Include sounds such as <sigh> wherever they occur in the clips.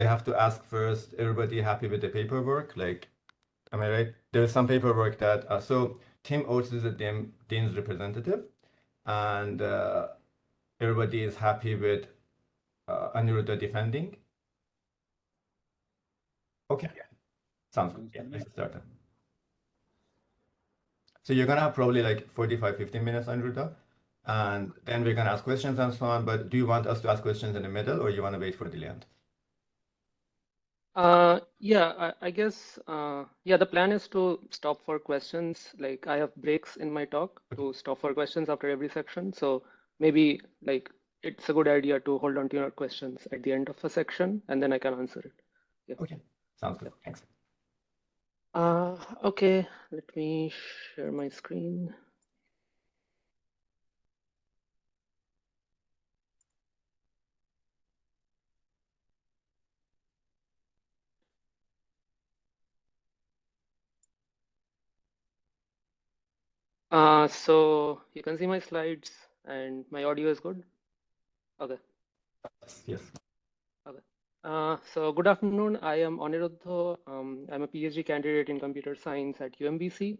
I have to ask first, everybody happy with the paperwork? Like, am I right? There's some paperwork that, uh, so Tim Oates is the Dean, Dean's representative, and uh, everybody is happy with uh, Aniruddha defending. Okay, yeah. sounds good. Yeah, let's start. So you're gonna have probably like 45, 15 minutes, Aniruddha, and then we're gonna ask questions and so on. But do you want us to ask questions in the middle, or you want to wait for the end? Uh, yeah, I, I guess, uh, yeah, the plan is to stop for questions. Like I have breaks in my talk to stop for questions after every section. So maybe like it's a good idea to hold on to your questions at the end of a section and then I can answer it. Yeah. Okay, sounds good. Thanks. Uh, okay, let me share my screen. Uh, so you can see my slides and my audio is good. Okay. Yes. Okay. Uh, so good afternoon. I am Aniruddha. Um, I'm a PhD candidate in computer science at UMBC.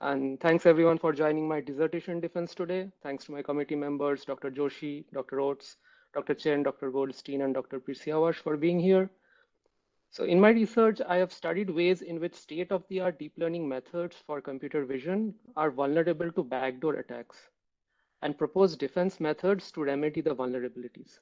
And thanks everyone for joining my dissertation defense today. Thanks to my committee members, Dr. Joshi, Dr. Oates, Dr. Chen, Dr. Goldstein, and Dr. Pirsiavash for being here. So in my research, I have studied ways in which state-of-the-art deep learning methods for computer vision are vulnerable to backdoor attacks and propose defense methods to remedy the vulnerabilities.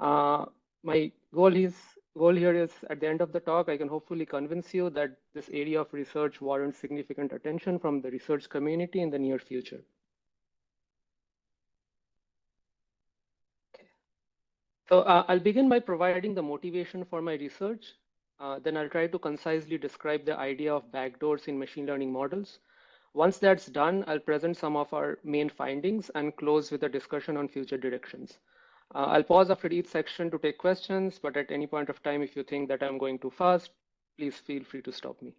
Uh, my goal is goal here is at the end of the talk, I can hopefully convince you that this area of research warrants significant attention from the research community in the near future. So uh, I'll begin by providing the motivation for my research. Uh, then I'll try to concisely describe the idea of backdoors in machine learning models. Once that's done, I'll present some of our main findings and close with a discussion on future directions. Uh, I'll pause after each section to take questions, but at any point of time, if you think that I'm going too fast, please feel free to stop me.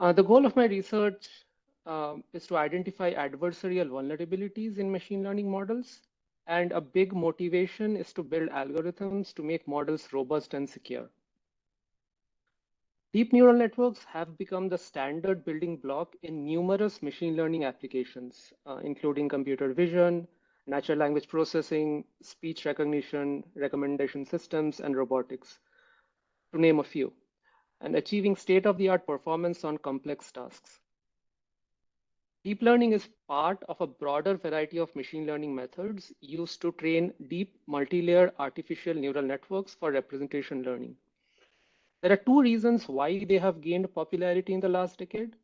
Uh, the goal of my research um, is to identify adversarial vulnerabilities in machine learning models and a big motivation is to build algorithms to make models robust and secure. Deep neural networks have become the standard building block in numerous machine learning applications, uh, including computer vision, natural language processing, speech recognition, recommendation systems, and robotics, to name a few, and achieving state-of-the-art performance on complex tasks. Deep learning is part of a broader variety of machine learning methods used to train deep multi-layer artificial neural networks for representation learning. There are two reasons why they have gained popularity in the last decade.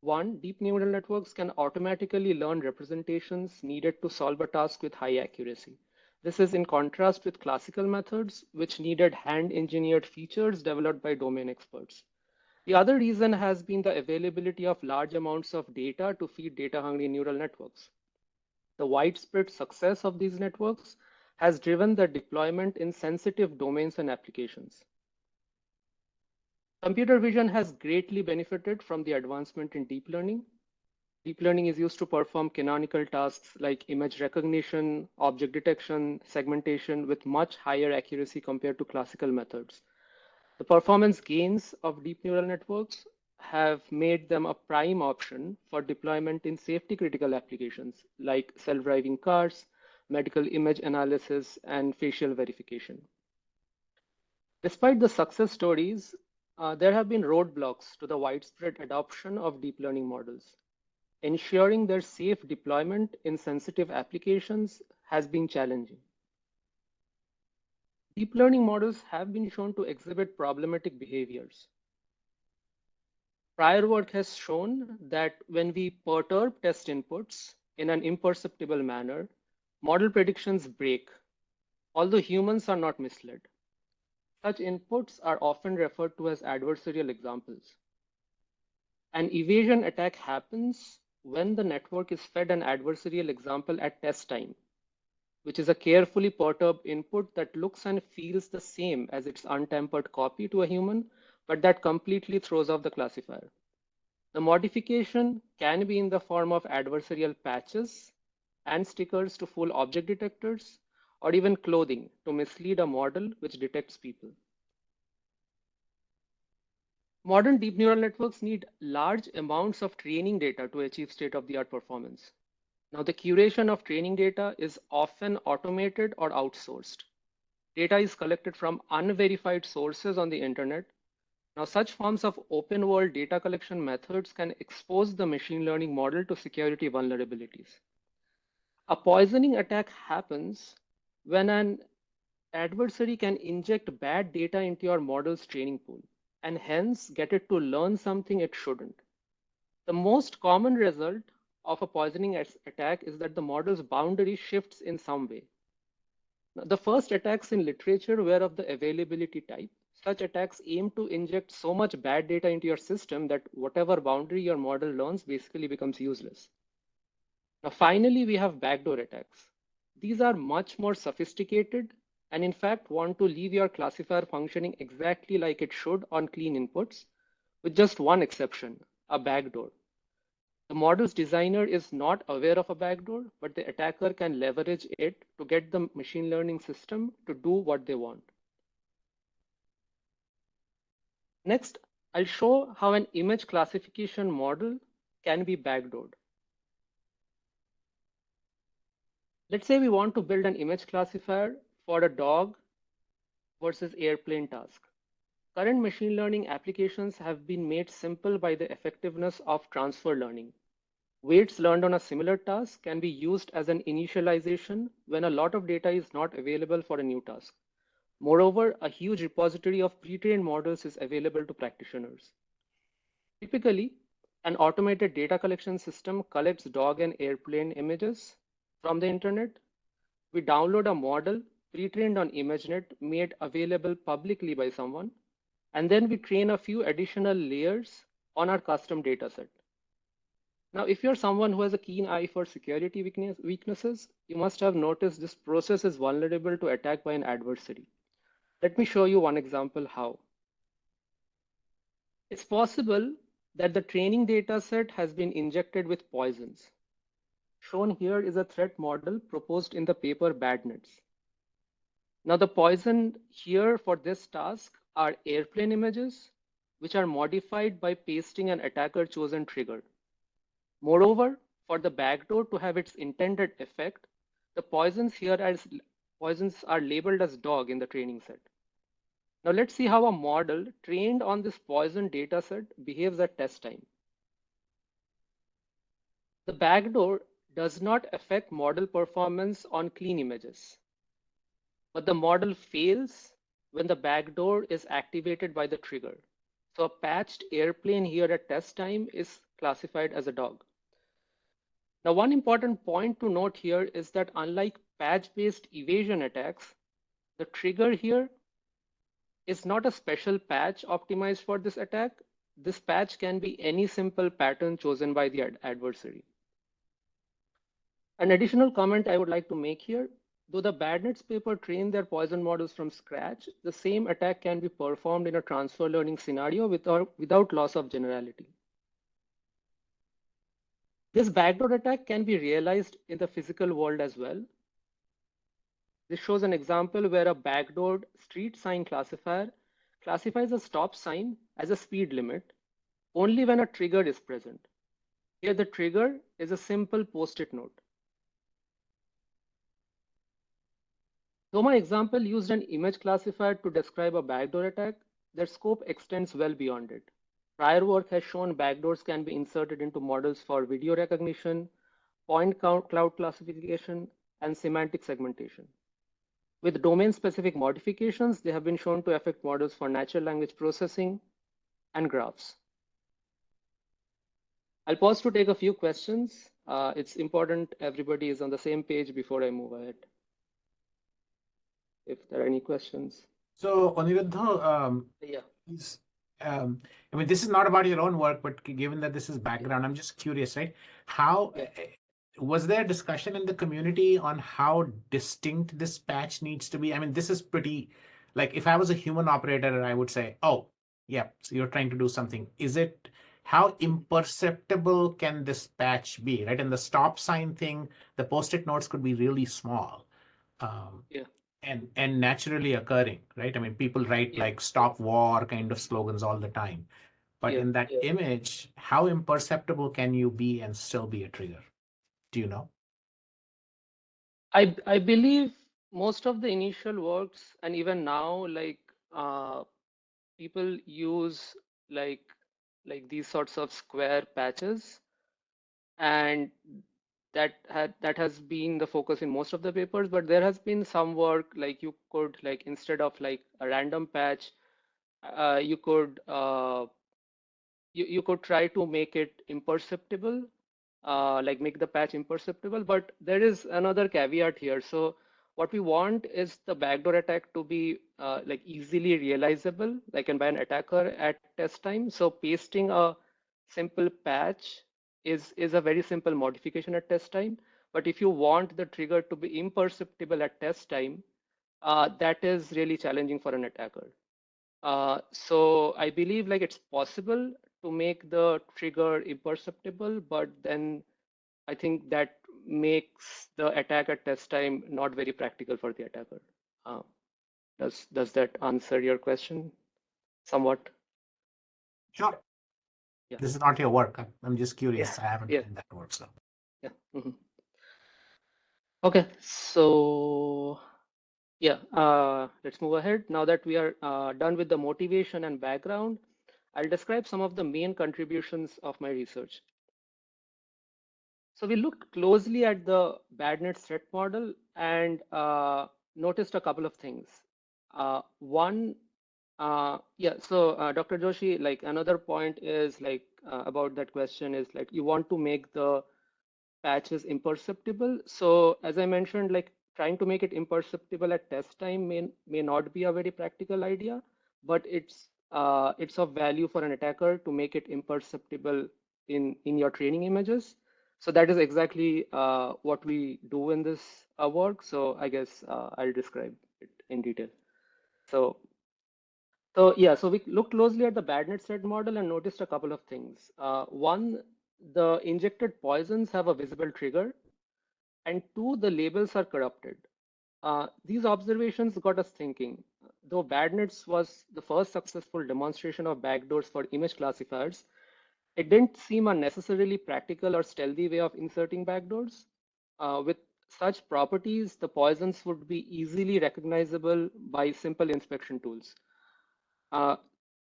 One, deep neural networks can automatically learn representations needed to solve a task with high accuracy. This is in contrast with classical methods, which needed hand-engineered features developed by domain experts. The other reason has been the availability of large amounts of data to feed data-hungry neural networks. The widespread success of these networks has driven the deployment in sensitive domains and applications. Computer vision has greatly benefited from the advancement in deep learning. Deep learning is used to perform canonical tasks like image recognition, object detection, segmentation with much higher accuracy compared to classical methods. The performance gains of deep neural networks have made them a prime option for deployment in safety critical applications like self-driving cars, medical image analysis, and facial verification. Despite the success stories, uh, there have been roadblocks to the widespread adoption of deep learning models. Ensuring their safe deployment in sensitive applications has been challenging. Deep learning models have been shown to exhibit problematic behaviors. Prior work has shown that when we perturb test inputs in an imperceptible manner, model predictions break, although humans are not misled. Such inputs are often referred to as adversarial examples. An evasion attack happens when the network is fed an adversarial example at test time which is a carefully perturbed input that looks and feels the same as its untempered copy to a human, but that completely throws off the classifier. The modification can be in the form of adversarial patches and stickers to fool object detectors, or even clothing to mislead a model which detects people. Modern deep neural networks need large amounts of training data to achieve state-of-the-art performance. Now, the curation of training data is often automated or outsourced. Data is collected from unverified sources on the internet. Now, such forms of open world data collection methods can expose the machine learning model to security vulnerabilities. A poisoning attack happens when an adversary can inject bad data into your model's training pool and hence get it to learn something it shouldn't. The most common result of a poisoning attack is that the model's boundary shifts in some way. Now, the first attacks in literature were of the availability type. Such attacks aim to inject so much bad data into your system that whatever boundary your model learns basically becomes useless. Now, finally, we have backdoor attacks. These are much more sophisticated and in fact want to leave your classifier functioning exactly like it should on clean inputs, with just one exception, a backdoor. The model's designer is not aware of a backdoor, but the attacker can leverage it to get the machine learning system to do what they want. Next, I'll show how an image classification model can be backdoored. Let's say we want to build an image classifier for a dog versus airplane task. Current machine learning applications have been made simple by the effectiveness of transfer learning. Weights learned on a similar task can be used as an initialization when a lot of data is not available for a new task. Moreover, a huge repository of pre-trained models is available to practitioners. Typically, an automated data collection system collects dog and airplane images from the internet. We download a model pre-trained on ImageNet made available publicly by someone, and then we train a few additional layers on our custom dataset. Now, if you're someone who has a keen eye for security weakness, weaknesses, you must have noticed this process is vulnerable to attack by an adversary. Let me show you one example how. It's possible that the training data set has been injected with poisons. Shown here is a threat model proposed in the paper BadNets. Now the poison here for this task are airplane images, which are modified by pasting an attacker chosen trigger. Moreover, for the backdoor to have its intended effect, the poisons here as poisons are labeled as dog in the training set. Now let's see how a model trained on this poison dataset behaves at test time. The backdoor does not affect model performance on clean images but the model fails when the backdoor is activated by the trigger. So a patched airplane here at test time is classified as a dog. Now, one important point to note here is that unlike patch-based evasion attacks, the trigger here is not a special patch optimized for this attack. This patch can be any simple pattern chosen by the ad adversary. An additional comment I would like to make here Though the BadNets paper trained their poison models from scratch, the same attack can be performed in a transfer learning scenario without, without loss of generality. This backdoor attack can be realized in the physical world as well. This shows an example where a backdoored street sign classifier classifies a stop sign as a speed limit only when a trigger is present. Here the trigger is a simple post-it note. Though my example used an image classifier to describe a backdoor attack, their scope extends well beyond it. Prior work has shown backdoors can be inserted into models for video recognition, point cloud classification, and semantic segmentation. With domain-specific modifications, they have been shown to affect models for natural language processing and graphs. I'll pause to take a few questions. Uh, it's important everybody is on the same page before I move ahead if there are any questions. So, Aniruddha, um, yeah. Um, I mean, this is not about your own work, but given that this is background, I'm just curious, right? How. Eh, was there discussion in the community on how distinct this patch needs to be? I mean, this is pretty like if I was a human operator, I would say, oh, yeah, so you're trying to do something. Is it how imperceptible can this patch be, right? And the stop sign thing, the post-it notes could be really small Um, Yeah. And and naturally occurring, right? I mean, people write Yeah. like "stop war" kind of slogans all the time, but Yeah, in that yeah. image, how imperceptible can you be and still be a trigger? Do you know? I I believe most of the initial works and even now, like uh, people use like like these sorts of square patches, and that had that has been the focus in most of the papers. But there has been some work like you could like instead of like a random patch, uh, you could uh, you you could try to make it imperceptible uh, like make the patch imperceptible. But there is another caveat here. So what we want is the backdoor attack to be uh, like easily realizable, like and by an attacker at test time. So pasting a simple patch is is a very simple modification at test time. But if you want the trigger to be imperceptible at test time, uh, that is really challenging for an attacker. Uh, so I believe like it's possible to make the trigger imperceptible, but then I think that makes the attack at test time not very practical for the attacker. Uh, does does that answer your question somewhat? Sure. Yeah. This is not your work. I'm, I'm just curious. I haven't yeah. done that work, so. Yeah. mhm. Okay, so yeah, uh, let's move ahead. Now that we are uh, done with the motivation and background, I'll describe some of the main contributions of my research. So we looked closely at the BadNet threat model and uh, noticed a couple of things. Uh, one, uh, yeah, so uh, Dr. Joshi, like another point is like uh, about that question is like you want to make the patches imperceptible. So as I mentioned, like trying to make it imperceptible at test time may, may not be a very practical idea, but it's uh, it's of value for an attacker to make it imperceptible in, in your training images. So that is exactly uh, what we do in this uh, work. So I guess uh, I'll describe it in detail. So, so yeah, so we looked closely at the BadNet threat model and noticed a couple of things. Uh, one, the injected poisons have a visible trigger, and two, the labels are corrupted. Uh, these observations got us thinking. Though BadNets was the first successful demonstration of backdoors for image classifiers, it didn't seem a necessarily practical or stealthy way of inserting backdoors. Uh, with such properties, the poisons would be easily recognizable by simple inspection tools. Uh,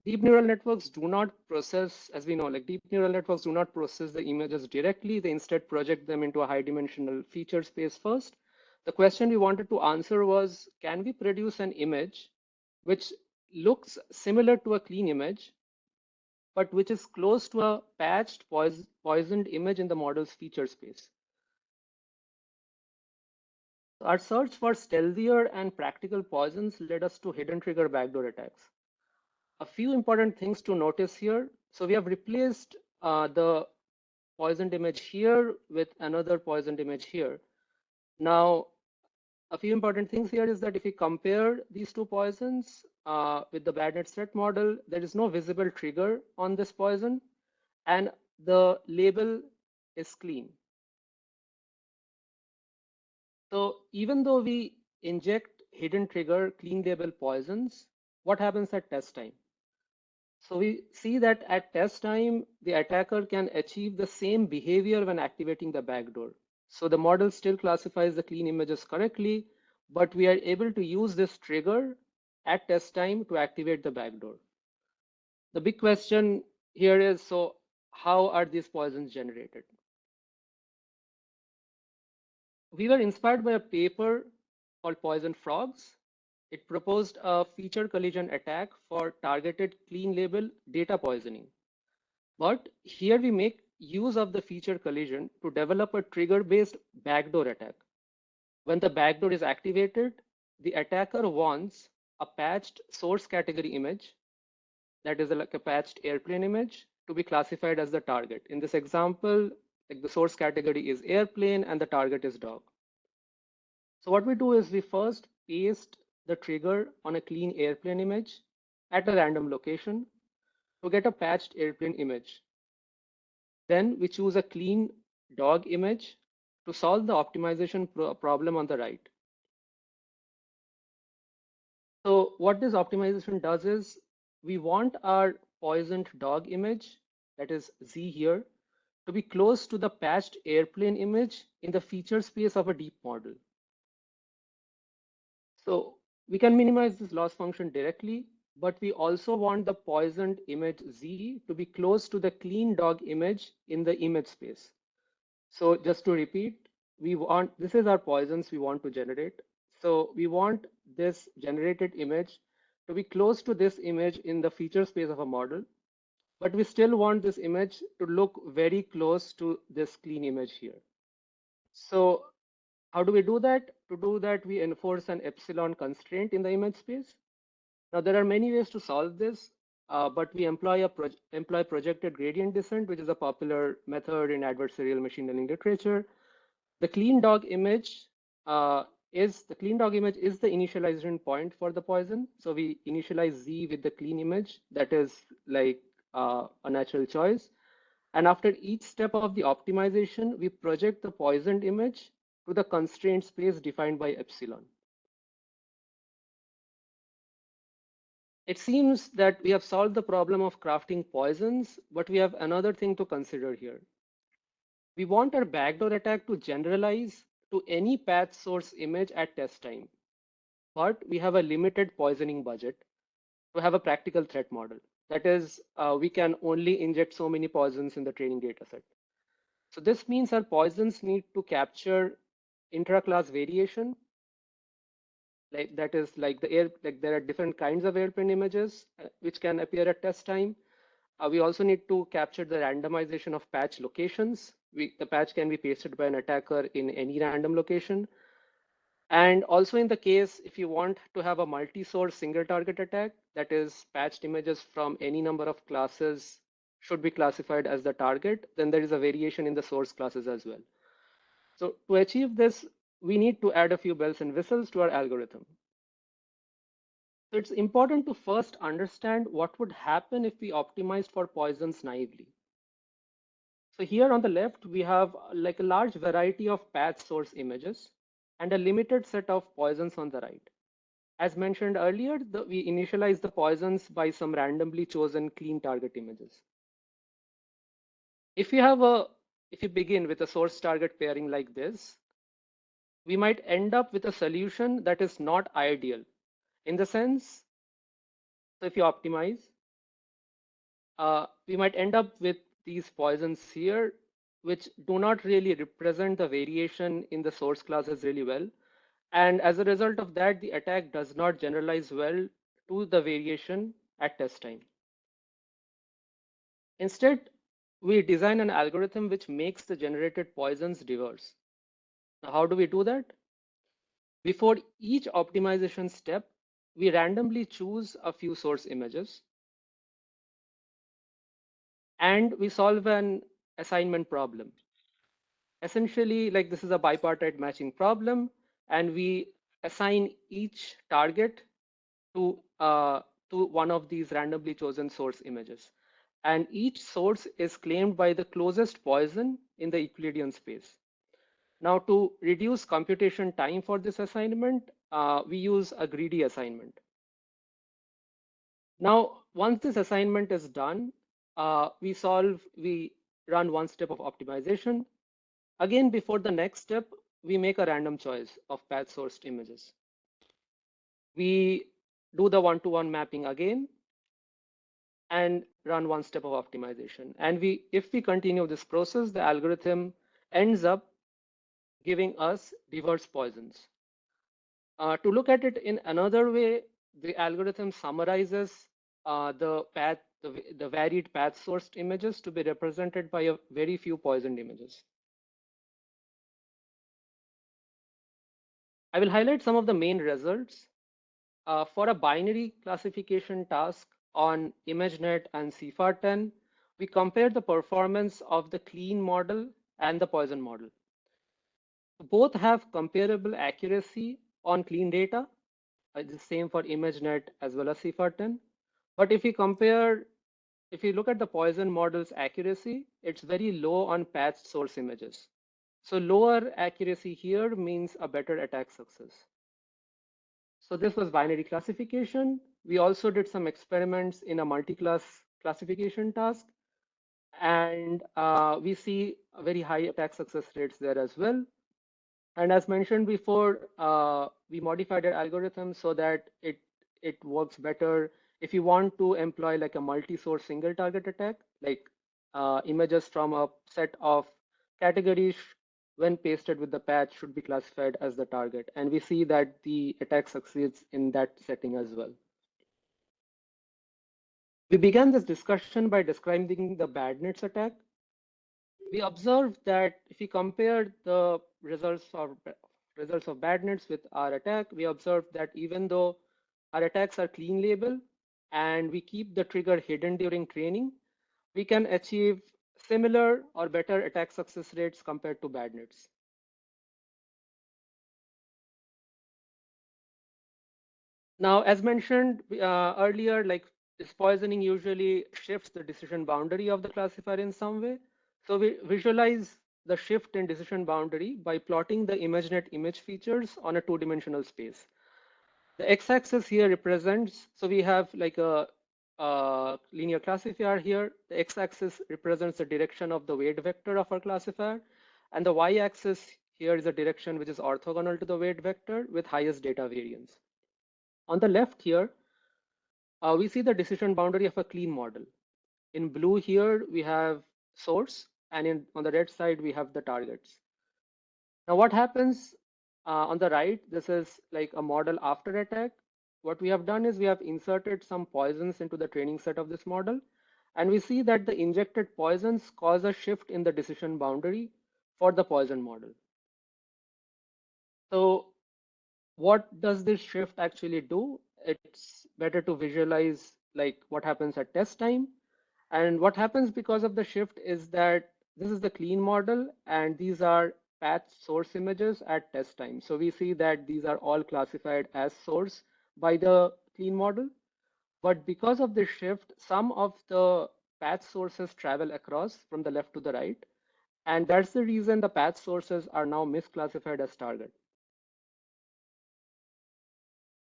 deep neural networks do not process, as we know, like deep neural networks do not process the images directly. They instead project them into a high dimensional feature space first. The question we wanted to answer was, can we produce an image which looks similar to a clean image, but which is close to a patched pois poisoned image in the model's feature space? Our search for stealthier and practical poisons led us to hidden trigger backdoor attacks. A few important things to notice here. So we have replaced uh, the poisoned image here with another poisoned image here. Now, a few important things here is that if we compare these two poisons uh, with the BadNet threat model, there is no visible trigger on this poison and the label is clean. So even though we inject hidden trigger clean label poisons, what happens at test time? So we see that at test time, the attacker can achieve the same behavior when activating the backdoor. So the model still classifies the clean images correctly, but we are able to use this trigger at test time to activate the backdoor. The big question here is, so how are these poisons generated? We were inspired by a paper called Poison Frogs. It proposed a feature collision attack for targeted clean label data poisoning. But here we make use of the feature collision to develop a trigger-based backdoor attack. When the backdoor is activated, the attacker wants a patched source category image, that is like a patched airplane image, to be classified as the target. In this example, like the source category is airplane and the target is dog. So what we do is we first paste the trigger on a clean airplane image at a random location to get a patched airplane image. Then we choose a clean dog image to solve the optimization pro problem on the right. So what this optimization does is we want our poisoned dog image, that is Z here, to be close to the patched airplane image in the feature space of a deep model. So we can minimize this loss function directly, but we also want the poisoned image Z to be close to the clean dog image in the image space. So just to repeat, we want, this is our poisons we want to generate. So we want this generated image to be close to this image in the feature space of a model, but we still want this image to look very close to this clean image here. So how do we do that? To do that, we enforce an epsilon constraint in the image space. Now, there are many ways to solve this, uh, but we employ a pro employ projected gradient descent, which is a popular method in adversarial machine learning literature. The clean dog image uh, is the clean dog image is the initialization point for the poison. So we initialize Z with the clean image that is like uh, a natural choice. And after each step of the optimization, we project the poisoned image to the constraint space defined by epsilon. It seems that we have solved the problem of crafting poisons, but we have another thing to consider here. We want our backdoor attack to generalize to any path source image at test time, but we have a limited poisoning budget to have a practical threat model. That is, uh, we can only inject so many poisons in the training dataset. So this means our poisons need to capture intra-class variation. Like that is like the air, like there are different kinds of airplane images uh, which can appear at test time. Uh, we also need to capture the randomization of patch locations. We, the patch can be pasted by an attacker in any random location. And also in the case, if you want to have a multi-source single target attack, that is patched images from any number of classes should be classified as the target, then there is a variation in the source classes as well. So to achieve this, we need to add a few bells and whistles to our algorithm. So it's important to first understand what would happen if we optimized for poisons naively. So here on the left, we have like a large variety of path source images and a limited set of poisons on the right. As mentioned earlier, the, we initialize the poisons by some randomly chosen clean target images. If you have a, if you begin with a source target pairing like this, we might end up with a solution that is not ideal in the sense, so if you optimize, uh, we might end up with these poisons here which do not really represent the variation in the source classes really well. And as a result of that, the attack does not generalize well to the variation at test time. Instead, we design an algorithm which makes the generated poisons diverse. Now, how do we do that? Before each optimization step, we randomly choose a few source images. And we solve an assignment problem. Essentially, like this is a bipartite matching problem, and we assign each target to, uh, to one of these randomly chosen source images. And each source is claimed by the closest poison in the Euclidean space. Now, to reduce computation time for this assignment, uh, we use a greedy assignment. Now, once this assignment is done, uh, we solve, we run one step of optimization. Again, before the next step, we make a random choice of path sourced images. We do the one-to-one -one mapping again and run one step of optimization. And we, if we continue this process, the algorithm ends up giving us diverse poisons. Uh, to look at it in another way, the algorithm summarizes uh, the path the, the varied path sourced images to be represented by a very few poisoned images. I will highlight some of the main results. Uh, for a binary classification task on ImageNet and CIFAR10, we compare the performance of the clean model and the poison model. Both have comparable accuracy on clean data. It's the same for ImageNet as well as CIFAR10. But if we compare, if you look at the Poison model's accuracy, it's very low on patched source images. So lower accuracy here means a better attack success. So this was binary classification. We also did some experiments in a multi-class classification task. And uh, we see very high attack success rates there as well. And as mentioned before, uh, we modified our algorithm so that it, it works better if you want to employ like a multi-source single target attack, like uh, images from a set of categories when pasted with the patch should be classified as the target. And we see that the attack succeeds in that setting as well. We began this discussion by describing the BadNets attack. We observed that if we compare the results of results of BadNets with our attack, we observed that even though our attacks are clean label and we keep the trigger hidden during training, we can achieve similar or better attack success rates compared to BadNets. Now, as mentioned uh, earlier, like this poisoning usually shifts the decision boundary of the classifier in some way. So we visualize the shift in decision boundary by plotting the ImageNet image features on a two-dimensional space. The x-axis here represents, so we have like a uh, linear classifier here. The x-axis represents the direction of the weight vector of our classifier. And the y-axis here is a direction which is orthogonal to the weight vector with highest data variance. On the left here, uh, we see the decision boundary of a clean model. In blue here, we have source, and in, on the red side, we have the targets. Now what happens uh, on the right, this is like a model after attack what we have done is we have inserted some poisons into the training set of this model. And we see that the injected poisons cause a shift in the decision boundary for the poison model. So what does this shift actually do? It's better to visualize like what happens at test time. And what happens because of the shift is that this is the clean model and these are patch source images at test time. So we see that these are all classified as source by the clean model. But because of this shift, some of the patch sources travel across from the left to the right. And that's the reason the patch sources are now misclassified as target.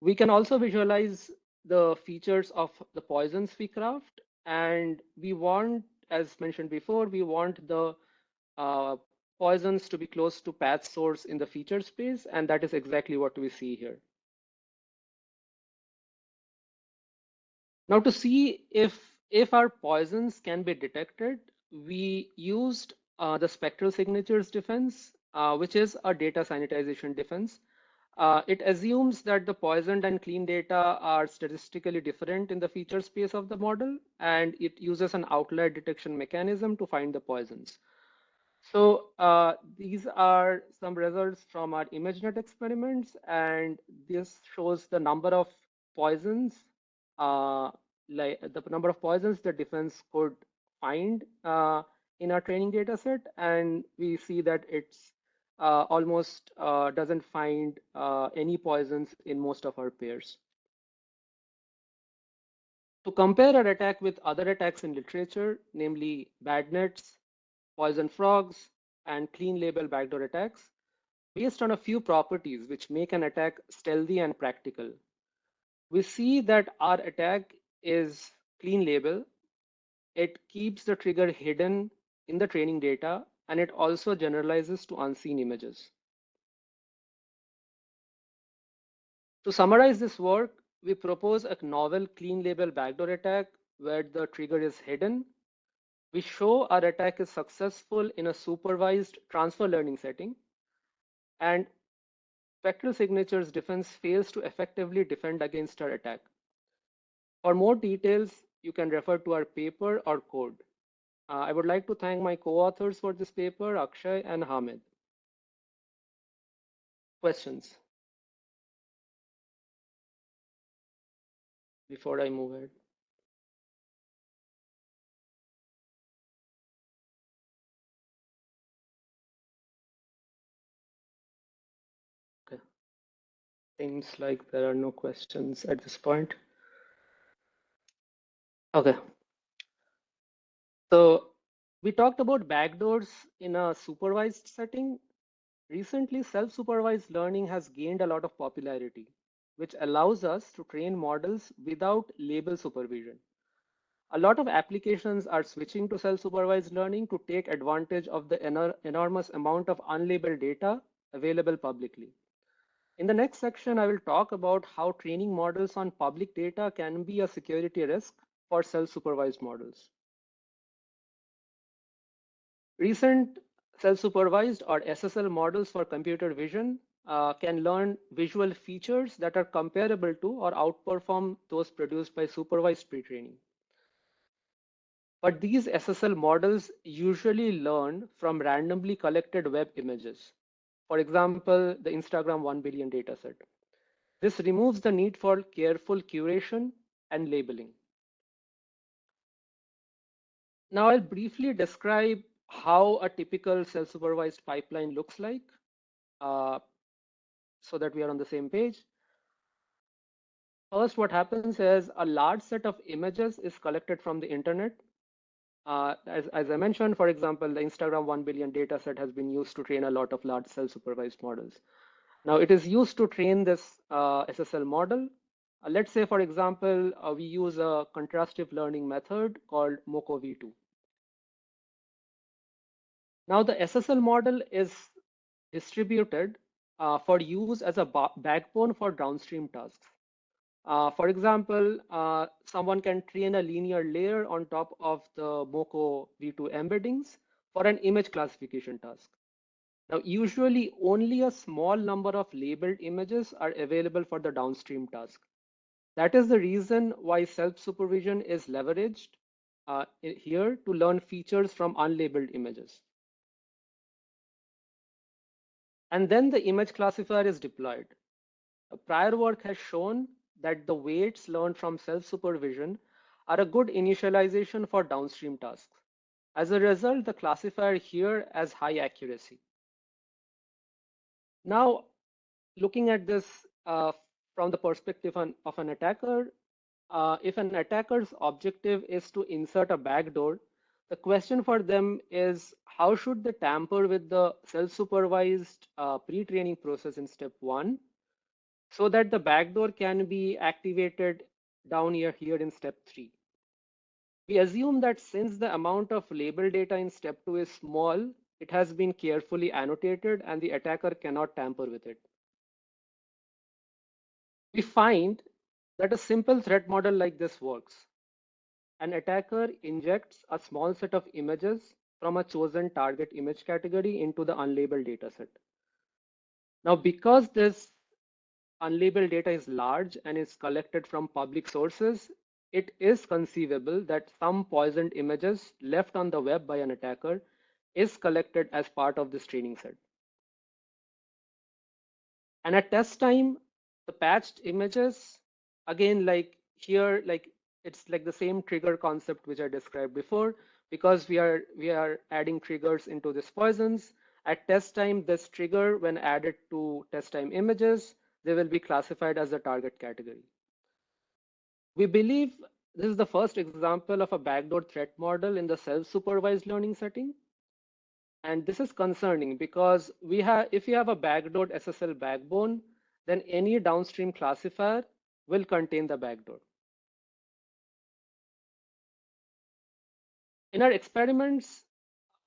We can also visualize the features of the poisons we craft. And we want, as mentioned before, we want the uh, poisons to be close to path source in the feature space. And that is exactly what we see here. Now to see if, if our poisons can be detected, we used uh, the spectral signatures defense, uh, which is a data sanitization defense. Uh, it assumes that the poisoned and clean data are statistically different in the feature space of the model, and it uses an outlier detection mechanism to find the poisons. So uh, these are some results from our ImageNet experiments, and this shows the number of poisons uh, like the number of poisons the defense could find uh, in our training data set. And we see that it's almost uh, doesn't find uh, any poisons in most of our pairs. To compare our attack with other attacks in literature, namely BadNets, poison frogs, and clean label backdoor attacks, based on a few properties which make an attack stealthy and practical. We see that our attack is clean label. It keeps the trigger hidden in the training data, and it also generalizes to unseen images. To summarize this work, we propose a novel clean label backdoor attack where the trigger is hidden. We show our attack is successful in a supervised transfer learning setting. And spectral signatures defense fails to effectively defend against our attack. For more details, you can refer to our paper or code. Uh, I would like to thank my co-authors for this paper, Akshay and Hamed. Questions? Before I move ahead. Okay. Seems like there are no questions at this point. Okay. So we talked about backdoors in a supervised setting. Recently, self-supervised learning has gained a lot of popularity. which allows us to train models without label supervision. A lot of applications are switching to self-supervised learning to take advantage of the enor enormous amount of unlabeled data available publicly. In the next section, I will talk about how training models on public data can be a security risk for self-supervised models. Recent self-supervised or SSL models for computer vision uh, can learn visual features that are comparable to or outperform those produced by supervised pre-training. But these SSL models usually learn from randomly collected web images. For example, the Instagram 1 billion dataset. This removes the need for careful curation and labeling. Now I'll briefly describe how a typical self-supervised pipeline looks like uh, so that we are on the same page. First, what happens is a large set of images is collected from the internet. Uh, as, as I mentioned, for example, the Instagram 1 billion data set has been used to train a lot of large self-supervised models. Now it is used to train this uh, SSL model. Uh, let's say, for example, uh, we use a contrastive learning method called MOCO V2. Now the SSL model is distributed uh, for use as a backbone for downstream tasks. Uh, for example, uh, someone can train a linear layer on top of the MOCO V2 embeddings for an image classification task. Now, usually only a small number of labeled images are available for the downstream task. That is the reason why self-supervision is leveraged uh, here to learn features from unlabeled images. And then the image classifier is deployed. Prior work has shown that the weights learned from self-supervision are a good initialization for downstream tasks. As a result, the classifier here has high accuracy. Now, looking at this uh, from the perspective on, of an attacker, uh, if an attacker's objective is to insert a backdoor, the question for them is how should they tamper with the self-supervised uh, pre-training process in step one so that the backdoor can be activated down here, here in step three. We assume that since the amount of label data in step two is small, it has been carefully annotated and the attacker cannot tamper with it. We find that a simple threat model like this works. An attacker injects a small set of images from a chosen target image category into the unlabeled dataset. Now, because this unlabeled data is large and is collected from public sources, it is conceivable that some poisoned images left on the web by an attacker is collected as part of this training set. And at test time, the patched images, again, like here, like it's like the same trigger concept which I described before, because we are we are adding triggers into this poisons. At test time, this trigger, when added to test time images, they will be classified as a target category. We believe this is the first example of a backdoor threat model in the self-supervised learning setting. And this is concerning because we have, if you have a backdoor SSL backbone, then any downstream classifier will contain the backdoor. In our experiments,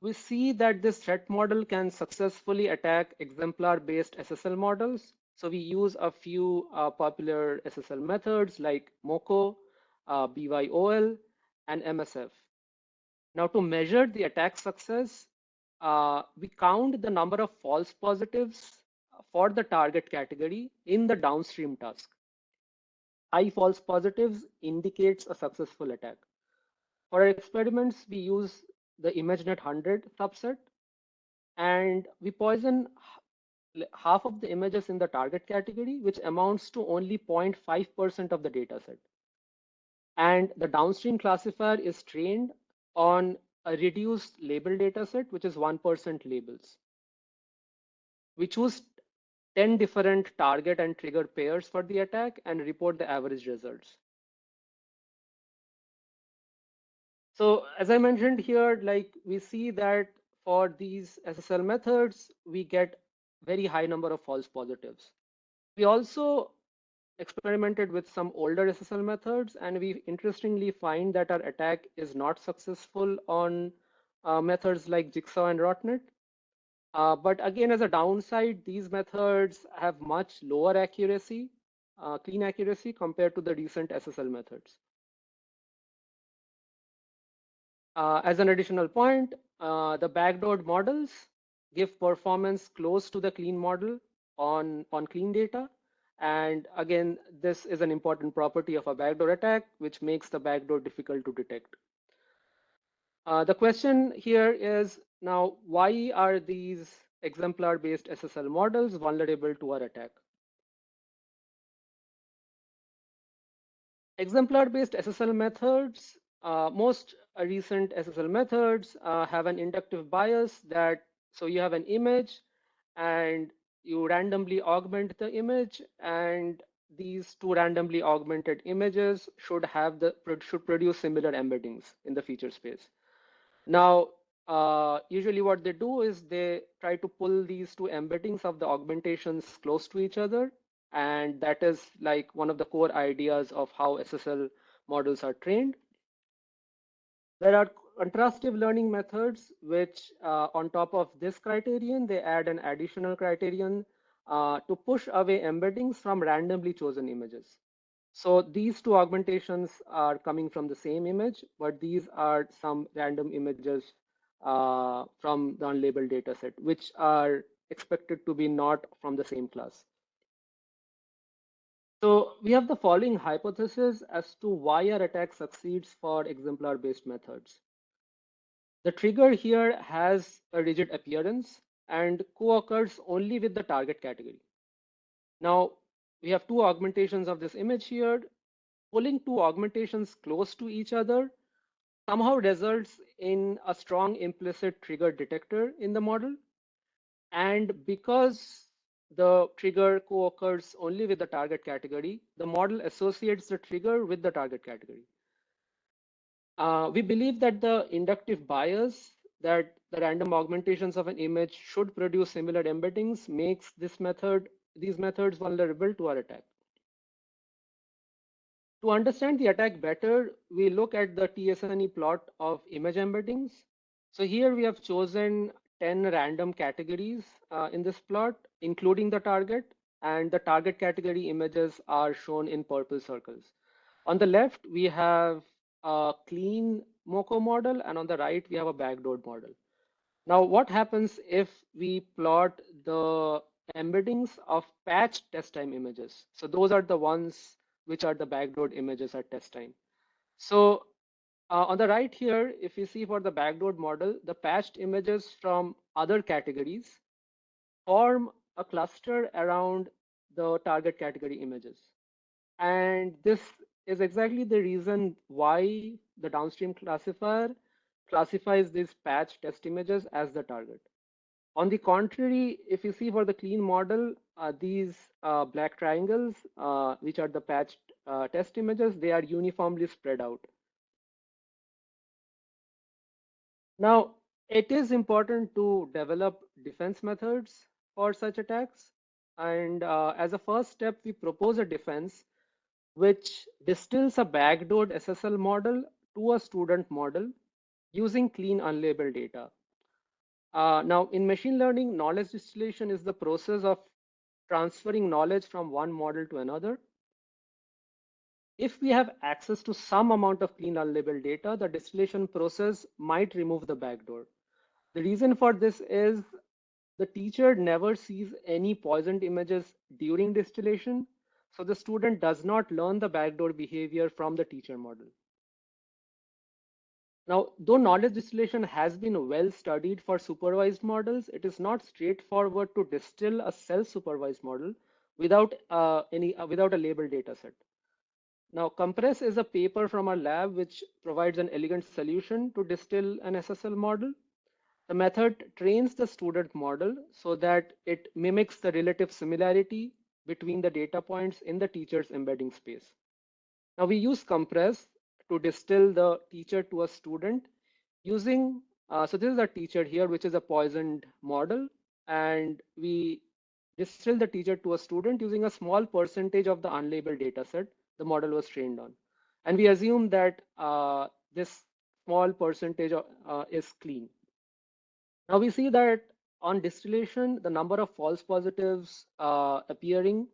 we see that this threat model can successfully attack exemplar-based SSL models so we use a few uh, popular SSL methods like MOCO, uh, BYOL, and MSF. Now to measure the attack success, uh, we count the number of false positives for the target category in the downstream task. High false positives indicates a successful attack. For our experiments, we use the ImageNet 100 subset and we poison half of the images in the target category, which amounts to only 0.5% of the data set. And the downstream classifier is trained on a reduced label data set, which is 1% labels. We choose 10 different target and trigger pairs for the attack and report the average results. So as I mentioned here, like we see that for these SSL methods, we get very high number of false positives. We also experimented with some older SSL methods, and we interestingly find that our attack is not successful on uh, methods like Jigsaw and Rotnet. Uh, but again, as a downside, these methods have much lower accuracy, uh, clean accuracy compared to the recent SSL methods. Uh, as an additional point, uh, the backdoored models give performance close to the clean model on, on clean data. And again, this is an important property of a backdoor attack, which makes the backdoor difficult to detect. Uh, the question here is now, why are these exemplar-based SSL models vulnerable to our attack? Exemplar-based SSL methods, uh, most recent SSL methods uh, have an inductive bias that, so you have an image and you randomly augment the image and these two randomly augmented images should have the should produce similar embeddings in the feature space. Now, uh, usually what they do is they try to pull these two embeddings of the augmentations close to each other. And that is like one of the core ideas of how SSL models are trained. There are contrastive learning methods, which uh, on top of this criterion, they add an additional criterion uh, to push away embeddings from randomly chosen images. So these two augmentations are coming from the same image, but these are some random images uh, from the unlabeled dataset, which are expected to be not from the same class. So we have the following hypothesis as to why our attack succeeds for exemplar-based methods. The trigger here has a rigid appearance and co-occurs only with the target category. Now, we have two augmentations of this image here. Pulling two augmentations close to each other somehow results in a strong implicit trigger detector in the model. And because the trigger co-occurs only with the target category, the model associates the trigger with the target category. Uh, we believe that the inductive bias that the random augmentations of an image should produce similar embeddings makes this method, these methods vulnerable to our attack. To understand the attack better, we look at the TSNE plot of image embeddings. So here we have chosen 10 random categories uh, in this plot, including the target, and the target category images are shown in purple circles. On the left, we have a clean MoCo model, and on the right, we have a backdoored model. Now, what happens if we plot the embeddings of patched test time images? So those are the ones which are the backdoored images at test time. So uh, on the right here, if you see for the backdoor model, the patched images from other categories form a cluster around the target category images. And this is exactly the reason why the downstream classifier classifies these patched test images as the target. On the contrary, if you see for the clean model, uh, these uh, black triangles, uh, which are the patched uh, test images, they are uniformly spread out. Now, it is important to develop defense methods for such attacks. And uh, as a first step, we propose a defense which distills a backdoored SSL model to a student model using clean unlabeled data. Uh, now, in machine learning, knowledge distillation is the process of transferring knowledge from one model to another. If we have access to some amount of clean unlabeled data, the distillation process might remove the backdoor. The reason for this is the teacher never sees any poisoned images during distillation, so the student does not learn the backdoor behavior from the teacher model. Now, though knowledge distillation has been well studied for supervised models, it is not straightforward to distill a self-supervised model without uh, any uh, without a labeled data set. Now, Compress is a paper from our lab which provides an elegant solution to distill an SSL model. The method trains the student model so that it mimics the relative similarity between the data points in the teacher's embedding space. Now we use Compress to distill the teacher to a student using, uh, so this is a teacher here, which is a poisoned model. And we distill the teacher to a student using a small percentage of the unlabeled data set the model was trained on. And we assume that uh, this small percentage uh, is clean. Now we see that on distillation, the number of false positives uh, appearing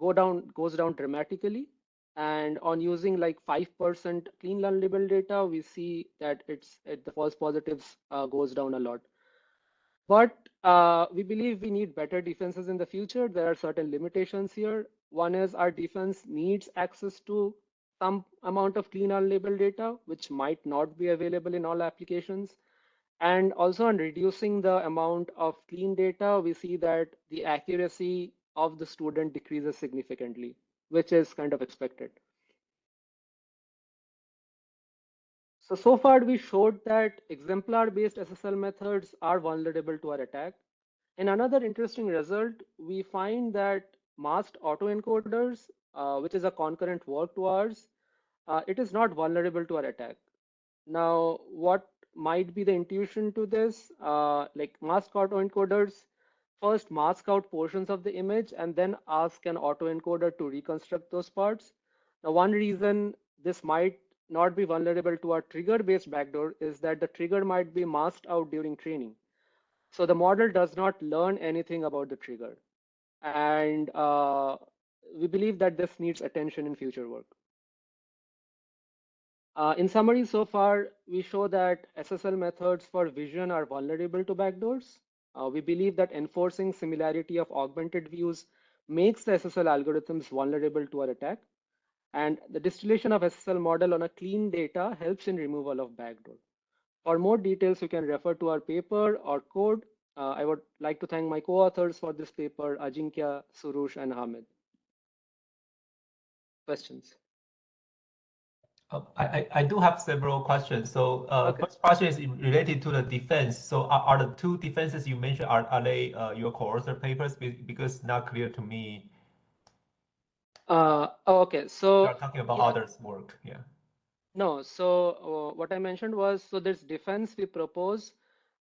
go down goes down dramatically. And on using like 5% clean label data, we see that it's it, the false positives uh, goes down a lot. But uh, we believe we need better defenses in the future. There are certain limitations here. One is our defense needs access to some amount of clean unlabeled data, which might not be available in all applications. And also on reducing the amount of clean data, we see that the accuracy of the student decreases significantly, which is kind of expected. So, so far we showed that exemplar-based SSL methods are vulnerable to our attack. In another interesting result, we find that masked autoencoders, uh, which is a concurrent work to ours, uh, it is not vulnerable to our attack. Now, what might be the intuition to this? Uh, like masked autoencoders first mask out portions of the image and then ask an autoencoder to reconstruct those parts. Now, one reason this might not be vulnerable to our trigger-based backdoor is that the trigger might be masked out during training. So the model does not learn anything about the trigger. And uh, we believe that this needs attention in future work. Uh, in summary, so far, we show that SSL methods for vision are vulnerable to backdoors. Uh, we believe that enforcing similarity of augmented views makes the SSL algorithms vulnerable to our attack. And the distillation of SSL model on a clean data helps in removal of backdoor. For more details, you can refer to our paper or code. Uh, I would like to thank my co-authors for this paper, Ajinkya, Soroush, and Hamed. Questions? Uh, I, I do have several questions. So uh, Okay. first question is related to the defense. So are, are the two defenses you mentioned, are, are they uh, your co-author papers? Because it's not clear to me. Uh, oh, okay, so You're talking about yeah. others' work, yeah. No, so uh, what I mentioned was so this defense we propose,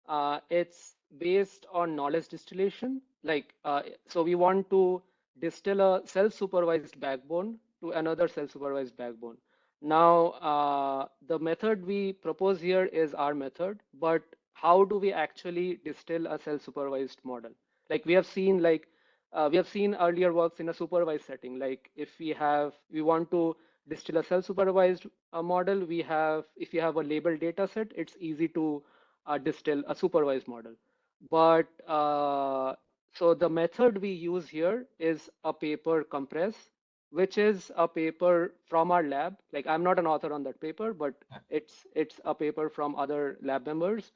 uh, it's based on knowledge distillation. Like, uh, so we want to distill a self-supervised backbone to another self-supervised backbone. Now, uh, the method we propose here is our method, but how do we actually distill a self-supervised model? Like we have seen, like uh, we have seen earlier works in a supervised setting. Like if we have, we want to distill a self-supervised uh, model, we have, if you have a labeled data set, it's easy to uh, distill a supervised model. But uh, so the method we use here is a paper compress, which is a paper from our lab. Like I'm not an author on that paper, but it's it's a paper from other lab members,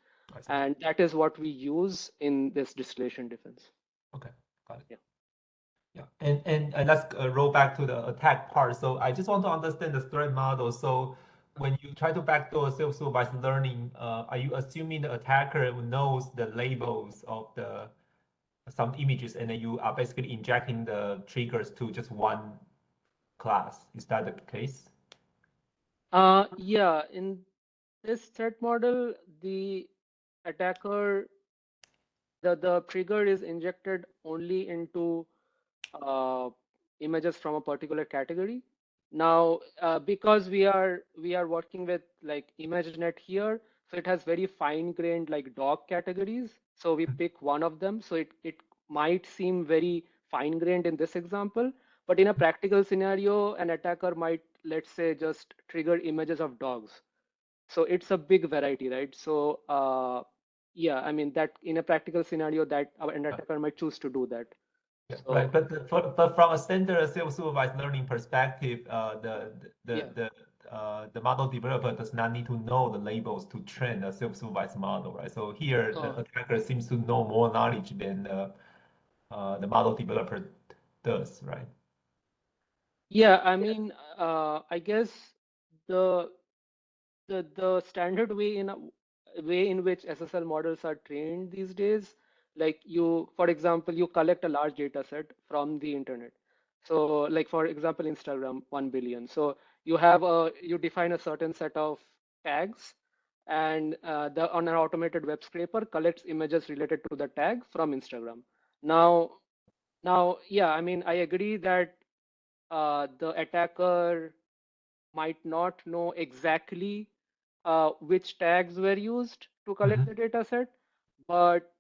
and that is what we use in this distillation defense. Okay, got it. Yeah. Yeah, and, and, and let's uh, roll back to the attack part. So I just want to understand the threat model. So when you try to backdoor self-supervised learning, uh, are you assuming the attacker knows the labels of the some images and then you are basically injecting the triggers to just one class? Is that the case? Uh, yeah, in this threat model, the attacker, the, the trigger is injected only into uh, images from a particular category. Now, uh, because we are we are working with like ImageNet here, so it has very fine-grained like dog categories. So we pick one of them. So it it might seem very fine-grained in this example, but in a practical scenario, an attacker might let's say just trigger images of dogs. So it's a big variety, right? So uh, yeah, I mean that in a practical scenario, that uh, an attacker might choose to do that. Yeah, So- right. But, the- for, but from a standard self-supervised learning perspective, uh, the the Yeah. the uh, the model developer does not need to know the labels to train a self-supervised model, right? So here, the Oh. attacker seems to know more knowledge than the uh, the model developer does, right? Yeah, I mean, uh, I guess the the the standard way in a way in which SSL models are trained these days, like you, for example, you collect a large data set from the internet. So, like for example, Instagram, one billion. So you have a you define a certain set of tags, and uh, the on an automated web scraper collects images related to the tag from Instagram. Now, Now, yeah, I mean, I agree that uh, the attacker might not know exactly uh, which tags were used to collect Mhm. the data set, but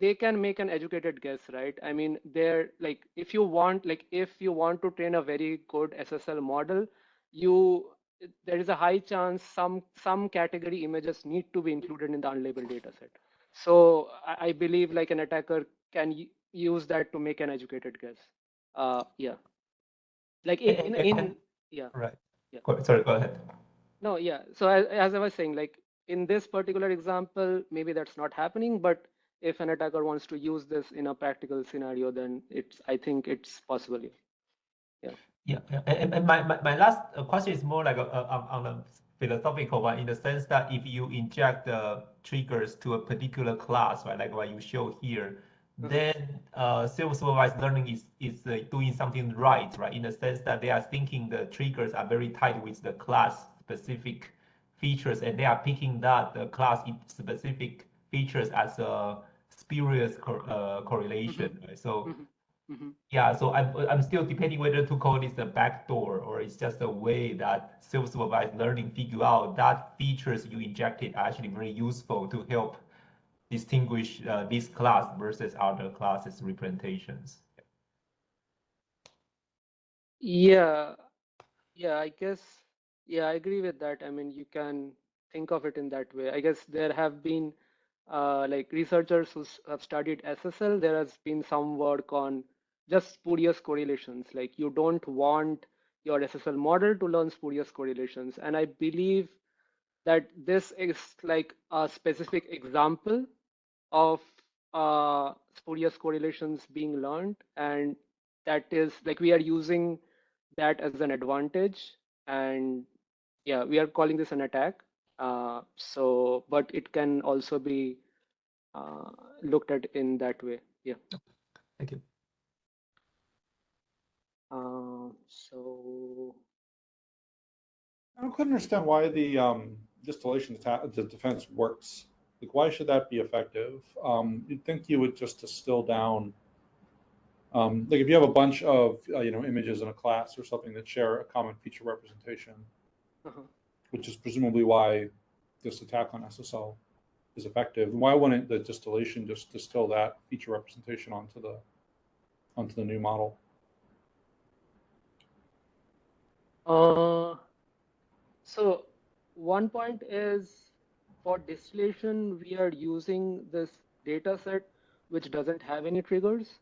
they can make an educated guess, right? I mean, they're like, if you want, like, if you want to train a very good SSL model, you there is a high chance some some category images need to be included in the unlabeled data set. So I, I believe like an attacker can use that to make an educated guess. Uh, yeah. Like in, in, in yeah. Right. Yeah. Sorry, go ahead. No, yeah. So as, as I was saying, like in this particular example, maybe that's not happening, but if an attacker wants to use this in a practical scenario, then it's, I think it's possible. yeah. Yeah, yeah. And, and- my, my, my last uh, question is more like a, a, on, on a philosophical one in the sense that if you inject the triggers to a particular class, right, like what you show here, Mhm. then uh, self-supervised learning is, is uh, doing something right, right, in the sense that they are thinking the triggers are very tied with the class specific features and they are picking that the class specific features as a spurious cor- uh, correlation, right? So Mhm. Mhm. yeah, so I'm I'm still debating whether to call this a backdoor or it's just a way that self-supervised learning figure out that features you injected are actually very useful to help distinguish uh, this class versus other classes representations. Yeah, yeah, I guess, yeah, I agree with that. I mean, you can think of it in that way. I guess there have been uh, like researchers who have studied SSL. There has been some work on just spurious correlations. Like you don't want your SSL model to learn spurious correlations. And I believe that this is like a specific example of uh, spurious correlations being learned. And that is like we are using that as an advantage. And yeah, we are calling this an attack. Uh, so, but it can also be uh, looked at in that way. Yeah. Thank you. Uh, so, I don't quite understand why the um, distillation atta- the defense works. Like, why should that be effective? Um, you'd think you would just distill down. Um, like, if you have a bunch of uh, you know images in a class or something that share a common feature representation, uh-huh. Which is presumably why this attack on SSL is effective. Why wouldn't the distillation just distill that feature representation onto the onto the new model? Uh, so one point is for distillation, we are using this data set which doesn't have any triggers.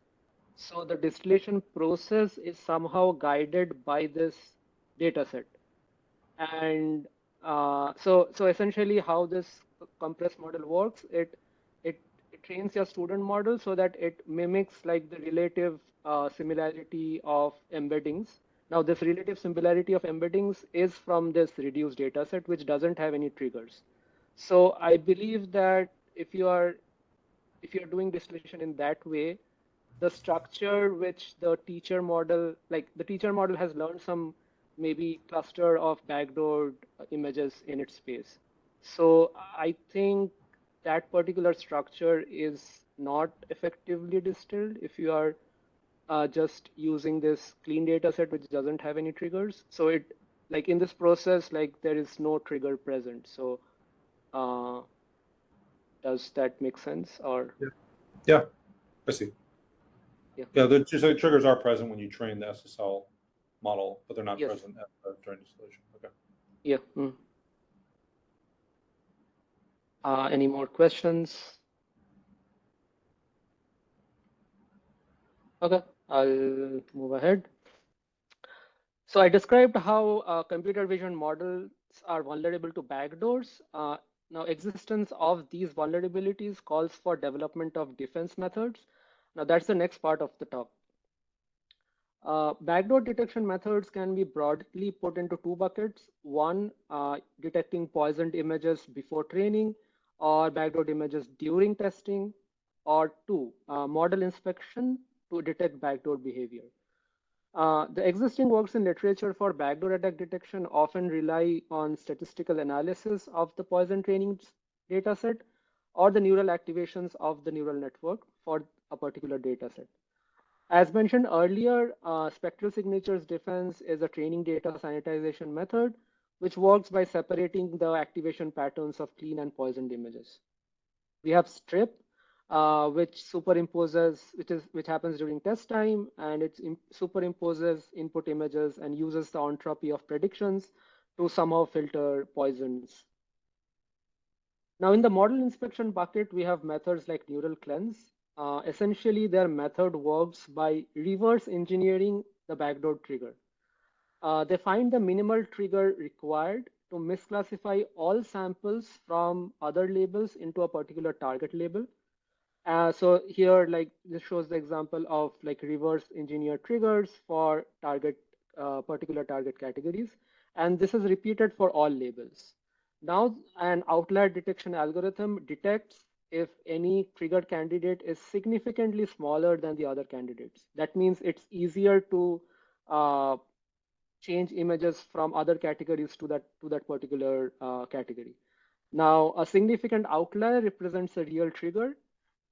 So the distillation process is somehow guided by this data set. And uh, so, so essentially how this compressed model works, it, it, it trains your student model so that it mimics like the relative uh, similarity of embeddings. Now this relative similarity of embeddings is from this reduced data set, which doesn't have any triggers. So I believe that if you are if you're doing distillation in that way, the structure which the teacher model, like the teacher model has learned some maybe cluster of backdoored images in its space. So I think that particular structure is not effectively distilled if you are uh, just using this clean data set which doesn't have any triggers. So it like in this process, like there is no trigger present. So uh, does that make sense or? Yeah, I see. Yeah. Yeah, the, so the triggers are present when you train the SSL model, but they're not Yes. present at, during distillation. Okay. Yeah. mm. Uh, any more questions? Okay, I'll move ahead. So I described how uh, computer vision models are vulnerable to backdoors. Uh, now, existence of these vulnerabilities calls for development of defense methods. Now, that's the next part of the talk. Uh, backdoor detection methods can be broadly put into two buckets. One, uh, detecting poisoned images before training or backdoor images during testing. Or two, uh, model inspection to detect backdoor behavior. Uh, the existing works in literature for backdoor attack detection often rely on statistical analysis of the poison training dataset or the neural activations of the neural network for a particular dataset. As mentioned earlier, uh, spectral signatures defense is a training data sanitization method, which works by separating the activation patterns of clean and poisoned images. We have STRIP, uh, which superimposes, which is which happens during test time, and it superimposes input images and uses the entropy of predictions to somehow filter poisons. Now in the model inspection bucket, we have methods like neural cleanse. Uh, essentially, their method works by reverse engineering the backdoor trigger. Uh, they find the minimal trigger required to misclassify all samples from other labels into a particular target label. Uh, so here, like this shows the example of like reverse engineer triggers for target uh, particular target categories. And this is repeated for all labels. Now an outlier detection algorithm detects if any triggered candidate is significantly smaller than the other candidates. That means it's easier to uh, change images from other categories to that to that particular uh, category. Now, a significant outlier represents a real trigger,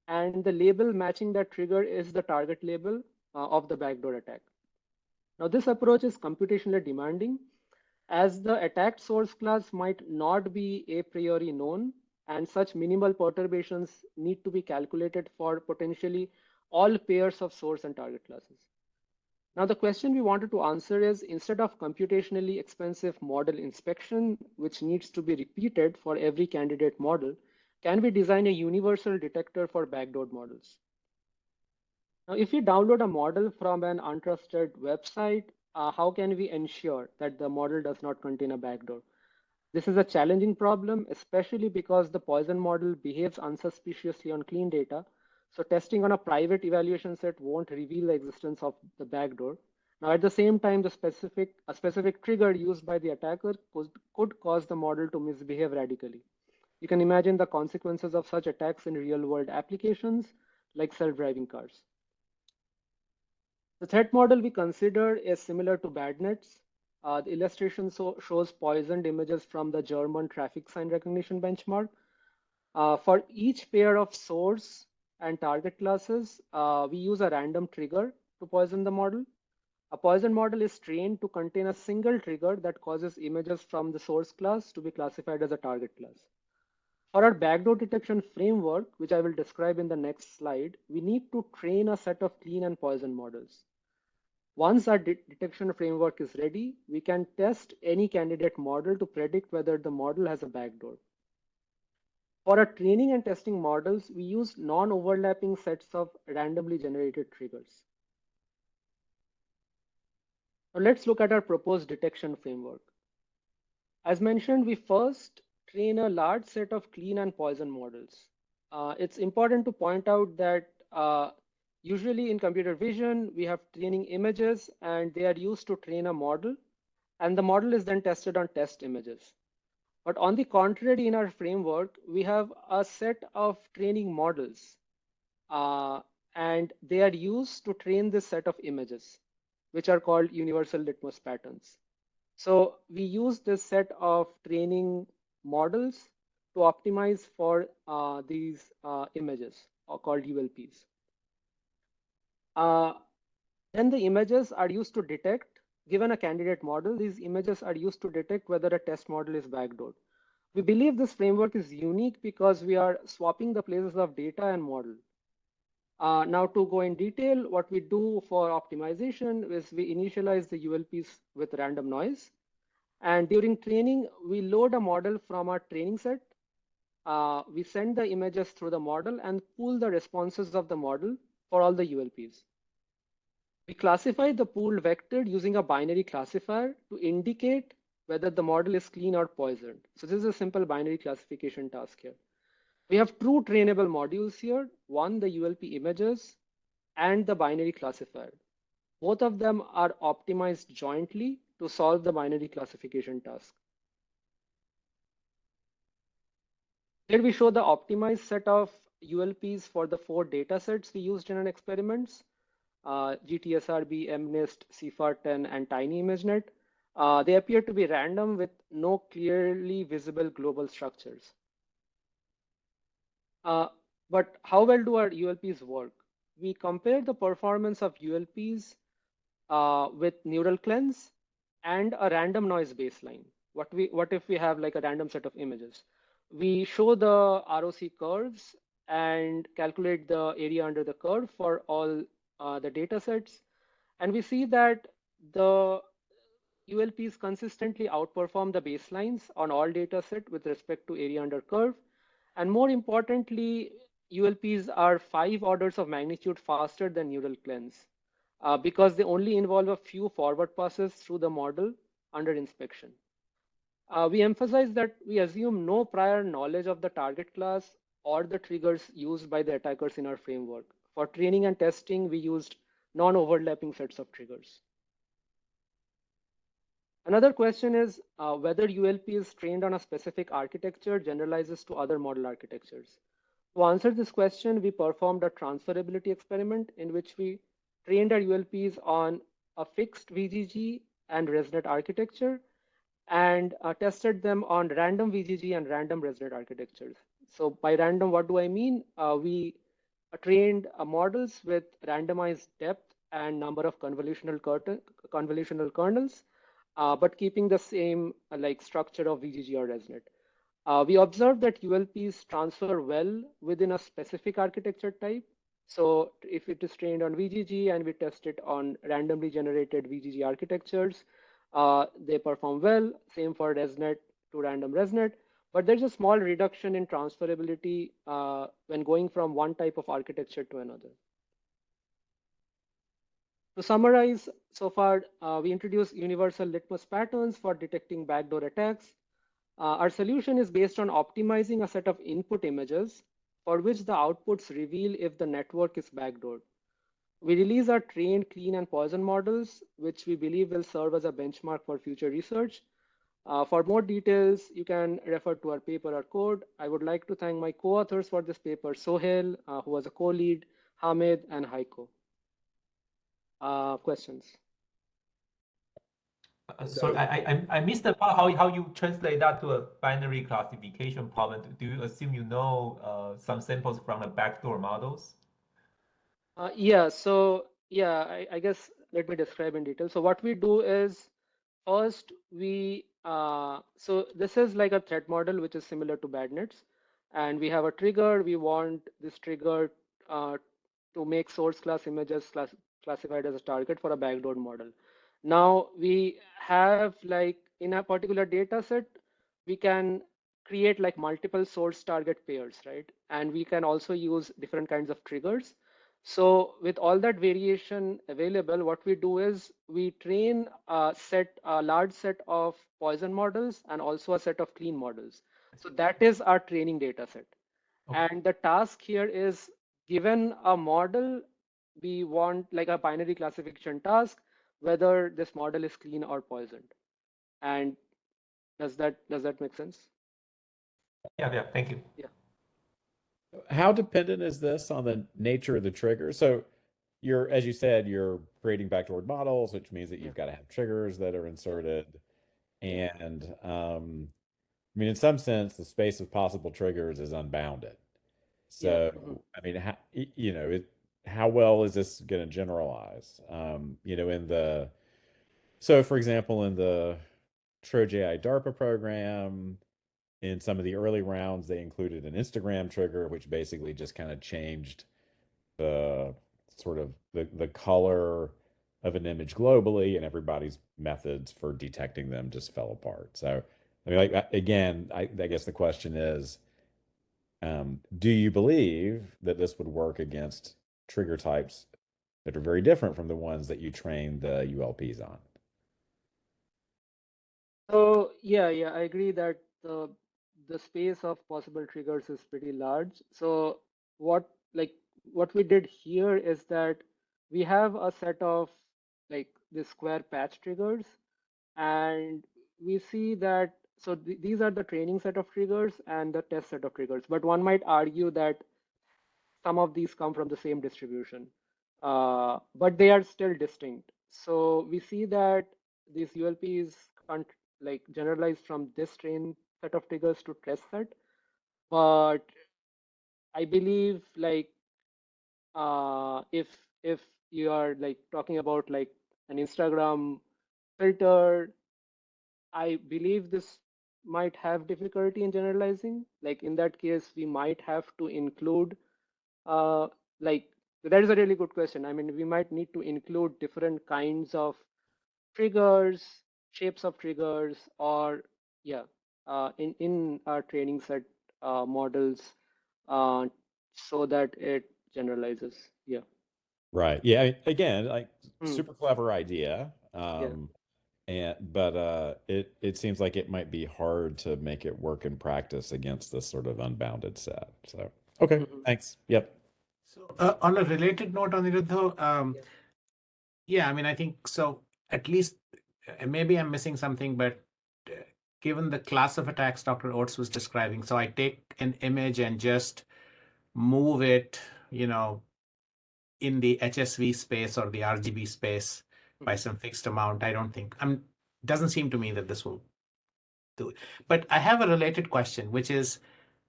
and the label matching that trigger is the target label uh, of the backdoor attack. Now, this approach is computationally demanding as the attacked source class might not be a priori known and such minimal perturbations need to be calculated for potentially all pairs of source and target classes. Now, the question we wanted to answer is instead of computationally expensive model inspection, which needs to be repeated for every candidate model, can we design a universal detector for backdoor models? Now, if we download a model from an untrusted website, uh, how can we ensure that the model does not contain a backdoor? This is a challenging problem, especially because the poison model behaves unsuspiciously on clean data so testing on a private evaluation set won't reveal the existence of the backdoor. Now, at the same time, the specific a specific trigger used by the attacker could, could cause the model to misbehave radically. You can imagine the consequences of such attacks in real-world applications like self-driving cars. The threat model we consider is similar to BadNets. Uh, the illustration so shows poisoned images from the German traffic sign recognition benchmark. Uh, for each pair of source and target classes, uh, we use a random trigger to poison the model. A poison model is trained to contain a single trigger that causes images from the source class to be classified as a target class. For our backdoor detection framework, which I will describe in the next slide, we need to train a set of clean and poison models. Once our de detection framework is ready, we can test any candidate model to predict whether the model has a backdoor. For our training and testing models, we use non-overlapping sets of randomly generated triggers. Now let's look at our proposed detection framework. As mentioned, we first train a large set of clean and poison models. Uh, it's important to point out that uh, usually in computer vision, we have training images and they are used to train a model and the model is then tested on test images. But on the contrary, in our framework, we have a set of training models uh, and they are used to train this set of images, which are called universal litmus patterns. So we use this set of training models to optimize for uh, these uh, images or called ULPs. Uh, then the images are used to detect Given a candidate model, these images are used to detect whether a test model is backdoored. We believe this framework is unique because we are swapping the places of data and model. Uh, now to go in detail, what we do for optimization is we initialize the ULPs with random noise. And during training, we load a model from our training set. Uh, we send the images through the model and pull the responses of the model for all the ULPs. We classify the pooled vector using a binary classifier to indicate whether the model is clean or poisoned. So this is a simple binary classification task here. We have two trainable modules here, one the ULP images and the binary classifier. Both of them are optimized jointly to solve the binary classification task. Here we show the optimized set of ULPs for the four data sets we used in our experiments uh, GTSRB, MNIST, CIFAR10, and Tiny ImageNet. Uh, they appear to be random with no clearly visible global structures. Uh, but how well do our ULPs work? we compare the performance of ULPs uh, with neural cleanse and a random noise baseline. What we what if we have like a random set of images? We show the ROC curves and calculate the area under the curve for all uh, the data sets. And we see that the ULPs consistently outperform the baselines on all data set with respect to area under curve. And more importantly, ULPs are five orders of magnitude faster than neural cleanse uh, because they only involve a few forward passes through the model under inspection. Uh, we emphasize that we assume no prior knowledge of the target class or the triggers used by the attackers in our framework. For training and testing, we used non-overlapping sets of triggers. Another question is uh, whether ULP is trained on a specific architecture generalizes to other model architectures. To answer this question, we performed a transferability experiment in which we trained our ULPs on a fixed VGG and ResNet architecture and uh, tested them on random VGG and random ResNet architectures. So by random, what do I mean? Uh, we trained uh, models with randomized depth and number of convolutional, convolutional kernels, uh, but keeping the same uh, like structure of VGG or ResNet. We observed that ULPs transfer well within a specific architecture type. So if it is trained on VGG and we test it on randomly generated VGG architectures, uh, they perform well. Same for ResNet to random ResNet. But there's a small reduction in transferability uh, when going from one type of architecture to another. To summarize, so far, uh, we introduced universal litmus patterns for detecting backdoor attacks. Uh, our solution is based on optimizing a set of input images for which the outputs reveal if the network is backdoored. We release our trained, clean, and poison models, which we believe will serve as a benchmark for future research. Uh, for more details, you can refer to our paper or code. I would like to thank my co-authors for this paper, Soheil, uh, who was a co-lead, Hamed, and Heiko. Uh, questions? Uh, sorry, I, I, I missed the part how, how you translate that to a binary classification problem. Do you assume you know uh, some samples from the backdoor models? Uh, yeah, so yeah, I, I guess let me describe in detail. So what we do is first we uh, so this is like a threat model, which is similar to BadNets. And we have a trigger. We want this trigger uh, to make source class images class classified as a target for a backdoor model. Now we have like in a particular data set, we can create like multiple source target pairs, right? And we can also use different kinds of triggers. So with all that variation available, what we do is we train a set, a large set of poison models and also a set of clean models. So that is our training data set. Okay. And the task here is given a model, we want like a binary classification task, whether this model is clean or poisoned. And does that does that make sense? Yeah, yeah, thank you. Yeah how dependent is this on the nature of the trigger? So you're, as you said, you're creating backdoor models, which means that you've got to have triggers that are inserted. And um, I mean, in some sense, the space of possible triggers is unbounded. So, yeah. I mean, how, you know, it, how well is this going to generalize? Um, you know, in the, so for example, in the TrojAI DARPA program, in some of the early rounds, they included an Instagram trigger, which basically just kind of changed the sort of the, the color of an image globally, and everybody's methods for detecting them just fell apart. So, I mean, like again, I, I guess the question is, um, do you believe that this would work against trigger types that are very different from the ones that you train the ULPs on? So yeah, yeah, I agree that the the space of possible triggers is pretty large. So what like what we did here is that we have a set of like the square patch triggers. And we see that so th these are the training set of triggers and the test set of triggers. But one might argue that some of these come from the same distribution. Uh, but they are still distinct. So we see that these ULPs like generalized from this train set of triggers to test that. But I believe like uh, if if you are like talking about like an Instagram filter, I believe this might have difficulty in generalizing. Like in that case, we might have to include, uh, like that is a really good question. I mean, we might need to include different kinds of triggers, shapes of triggers, or yeah, in in our training set uh, models, uh, so that it generalizes. Yeah. Right. Yeah. Again, like Hmm. super clever idea. Um, and but uh, it it seems like it might be hard to make it work in practice against this sort of unbounded set. So okay, Mhm. thanks. Yep. So uh, on a related note, Aniruddha, um, Yeah. yeah, I mean, I think so. At least uh, maybe I'm missing something, but uh, given the class of attacks Dr. Oates was describing, so I take an image and just move it, you know, in the HSV space or the RGB space by Mhm. some fixed amount. I don't think I'm. Doesn't seem to me that this will do it. But I have a related question, which is,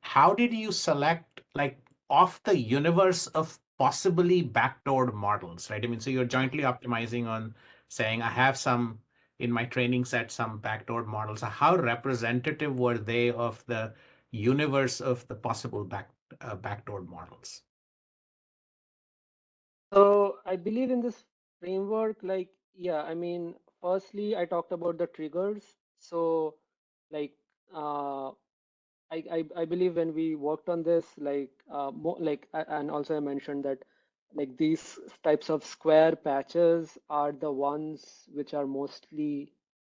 how did you select like off the universe of possibly backdoored models, right? I mean, so you're jointly optimizing on saying I have some in my training set some backdoor models. How representative were they of the universe of the possible back uh, backdoored models? So I believe in this framework, like, yeah, I mean, firstly, I talked about the triggers. So like, uh, I, I, I believe when we worked on this, like, uh, like, and also I mentioned that like these types of square patches are the ones which are mostly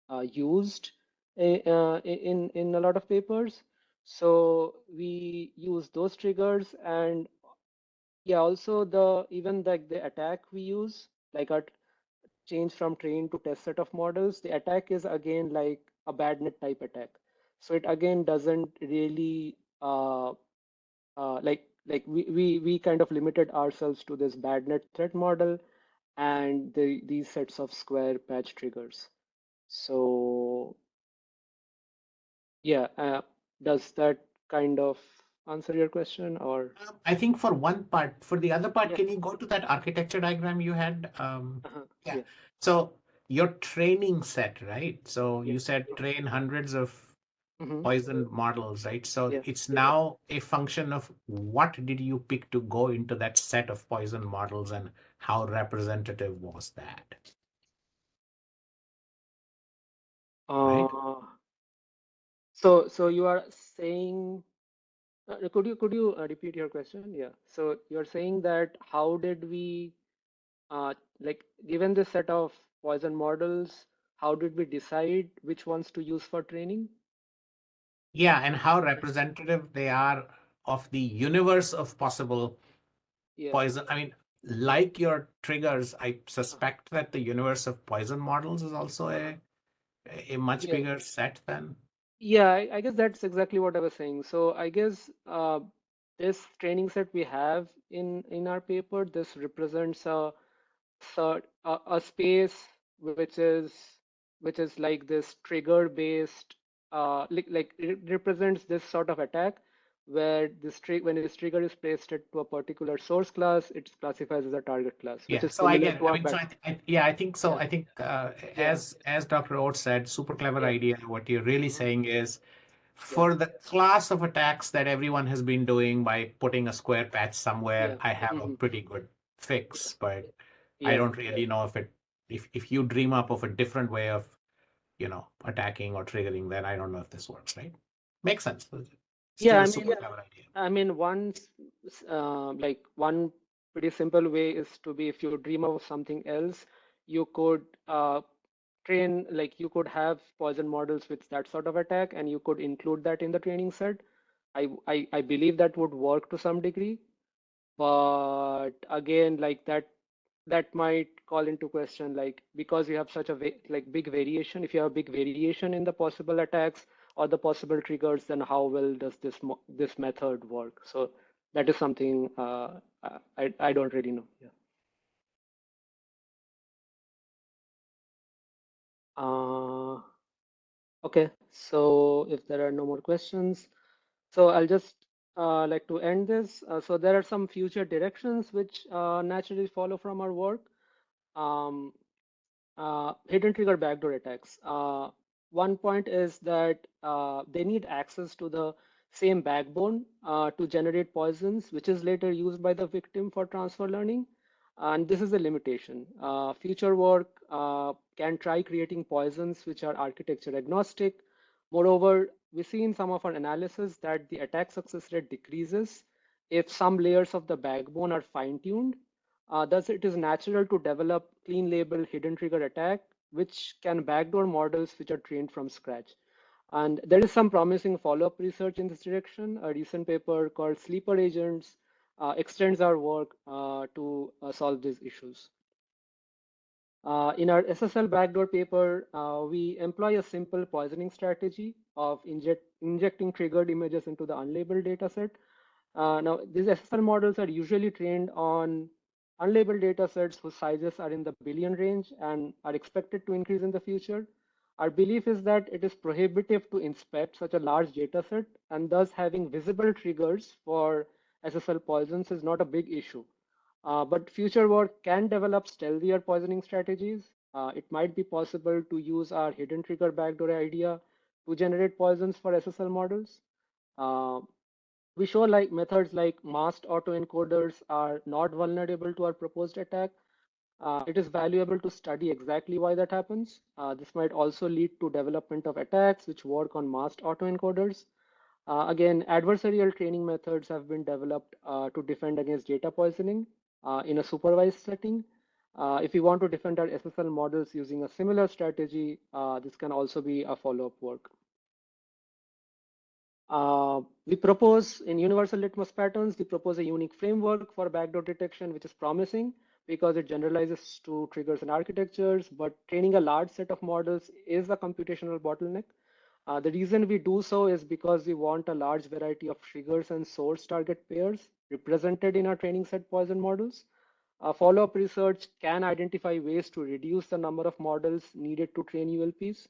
uh, used i- uh, in, in a lot of papers. So we use those triggers and yeah, also the even like the attack we use, like our change from train to test set of models, the attack is again like a bad net type attack. So it again doesn't really uh, uh, like like we, we we kind of limited ourselves to this bad net threat model and the these sets of square patch triggers. So yeah, uh, does that kind of answer your question or? Um, I think for one part, for the other part, Yeah. can you go to that architecture diagram you had? Um, Uh-huh. Yeah. Yeah. so your training set, right? So Yeah. you said train hundreds of Mhm. poison models, right? So Yeah. it's now a function of what did you pick to go into that set of poison models and how representative was that? Right. Uh, so so you are saying, uh, could you could you uh, repeat your question? Yeah. So you're saying that how did we, uh, like given this set of poison models, how did we decide which ones to use for training? Yeah, and how representative they are of the universe of possible Yeah. poison. I mean, like your triggers, I suspect that the universe of poison models is also a a much Yeah. bigger set than. Yeah, I, I guess that's exactly what I was saying. So I guess uh, this training set we have in in our paper, this represents a sort a, a space which is which is like this trigger based uh like, like it represents this sort of attack where this trigger when this trigger is placed at to a particular source class, it's classified as a target class, which Yeah, is so I get. I mean, so I, I, yeah, I think so. Yeah. I think uh, Yeah. as as Dr. Oates said, super clever idea. What you're really Mhm. saying is, for the class of attacks that everyone has been doing by putting a square patch somewhere. I have a Mhm. pretty good fix, but I don't really know if it if if you dream up of a different way of you know attacking or triggering, then I don't know if this works, right? Makes sense. Still Yeah, I mean. I mean, one uh, like one pretty simple way is to be if you dream of something else, you could uh, train like you could have poison models with that sort of attack, and you could include that in the training set. I I, I believe that would work to some degree, but again, like that that might call into question like because you have such a like big variation. If you have a big variation in the possible attacks or the possible triggers, then how well does this mo- this method work? So that is something uh, I I don't really know. Yeah. Uh, okay. So if there are no more questions, so I'll just uh, like to end this. Uh, so there are some future directions which uh, naturally follow from our work. Um, uh, hidden trigger backdoor attacks. Uh, one point is that they need access to the same backbone to generate poisons, which is later used by the victim for transfer learning. And this is a limitation. Future work can try creating poisons which are architecture agnostic. Moreover, we see in some of our analysis that the attack success rate decreases if some layers of the backbone are fine-tuned. Uh, thus, it is natural to develop clean label hidden trigger attack, which can backdoor models which are trained from scratch. And there is some promising follow-up research in this direction. A recent paper called Sleeper Agents uh, extends our work uh, to uh, solve these issues. Uh, in our SSL backdoor paper, uh, we employ a simple poisoning strategy of inject, injecting triggered images into the unlabeled dataset. Uh, now, these SSL models are usually trained on unlabeled datasets whose sizes are in the billion range and are expected to increase in the future. Our belief is that it is prohibitive to inspect such a large dataset and thus having visible triggers for SSL poisons is not a big issue. Uh, but future work can develop stealthier poisoning strategies. Uh, it might be possible to use our hidden trigger backdoor idea to generate poisons for SSL models. Uh, we show like methods like masked autoencoders are not vulnerable to our proposed attack, uh, it is valuable to study exactly why that happens. Uh, this might also lead to development of attacks which work on masked autoencoders. Uh, again, adversarial training methods have been developed to defend against data poisoning Uh, in a supervised setting. Uh, if you want to defend our SSL models using a similar strategy, uh, this can also be a follow-up work. Uh, we propose in universal litmus patterns, we propose a unique framework for backdoor detection, which is promising because it generalizes to triggers and architectures, but training a large set of models is a computational bottleneck. Uh, the reason we do so is because we want a large variety of triggers and source target pairs represented in our training set poison models. Uh, Follow-up research can identify ways to reduce the number of models needed to train ULPs.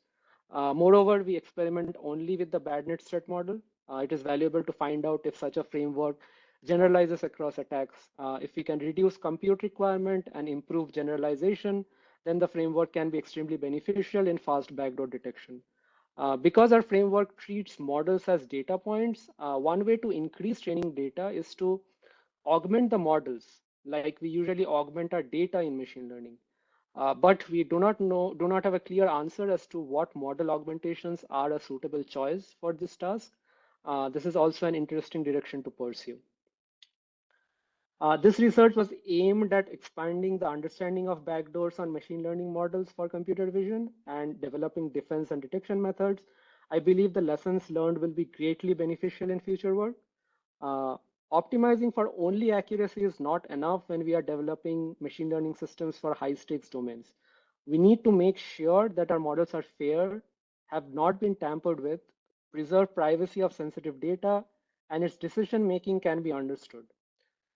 Uh, moreover, we experiment only with the BADNet set model. Uh, it is valuable to find out if such a framework generalizes across attacks. If we can reduce compute requirement and improve generalization, then the framework can be extremely beneficial in fast backdoor detection. Uh, because our framework treats models as data points, uh, one way to increase training data is to augment the models like we usually augment our data in machine learning. Uh, but we do not know, do not have a clear answer as to what model augmentations are a suitable choice for this task. Uh, this is also an interesting direction to pursue. Uh, this research was aimed at expanding the understanding of backdoors on machine learning models for computer vision and developing defense and detection methods. I believe the lessons learned will be greatly beneficial in future work. Uh, optimizing for only accuracy is not enough when we are developing machine learning systems for high stakes domains. We need to make sure that our models are fair, have not been tampered with, preserve privacy of sensitive data, and its decision making can be understood.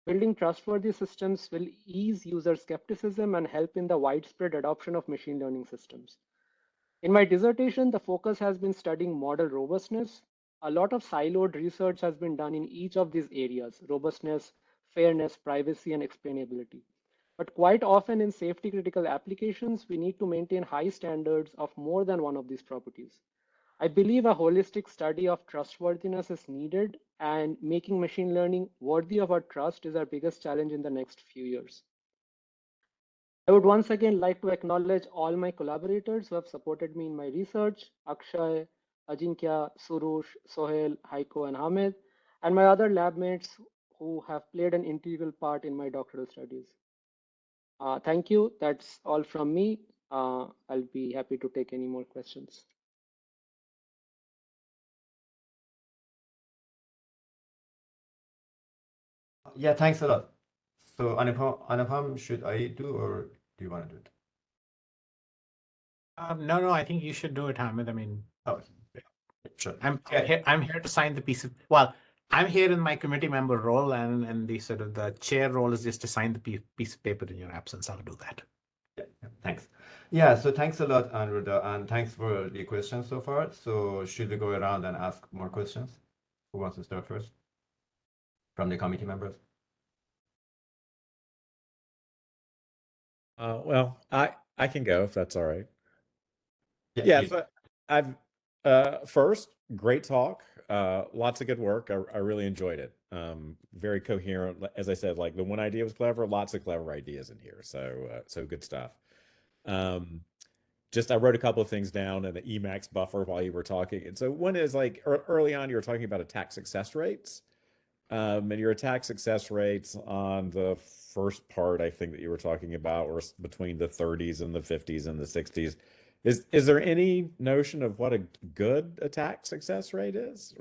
Building trustworthy systems will ease user skepticism and help in the widespread adoption of machine learning systems. In my dissertation, the focus has been studying model robustness. A lot of siloed research has been done in each of these areas, robustness, fairness, privacy, and explainability. But quite often in safety critical applications, we need to maintain high standards of more than one of these properties. I believe a holistic study of trustworthiness is needed and making machine learning worthy of our trust is our biggest challenge in the next few years. I would once again like to acknowledge all my collaborators who have supported me in my research, Akshay, Ajinkya, Soroush, Soheil, Heiko, and Hamed, and my other lab mates who have played an integral part in my doctoral studies. Uh, thank you. That's all from me. Uh, I'll be happy to take any more questions. Yeah, thanks a lot. So Anupam, Anupam, should I do or do you want to do it? Um, no, no, I think you should do it, Hamed. I mean, Oh, yeah, sure. I'm Yeah. here, I'm here to sign the piece of, well, I'm here in my committee member role and, and the sort of the chair role is just to sign the piece, piece of paper in your absence. I'll do that. Yeah, yeah, thanks. Yeah, so thanks a lot, Aniruddha, and thanks for the questions so far. So should we go around and ask more questions? Who wants to start first? From the committee members? Uh, well, I I can go if that's all right. Yeah, please. so I've uh first, great talk. Uh lots of good work. I, I really enjoyed it. Um very coherent. As I said, like the one idea was clever, lots of clever ideas in here. So uh, so good stuff. Um just I wrote a couple of things down in the Emacs buffer while you were talking. And so one is like ear- early on you were talking about attack success rates. Um, and your attack success rates on the first part, I think that you were talking about, were between the 30s and the 50s and the 60s. Is is there any notion of what a good attack success rate is?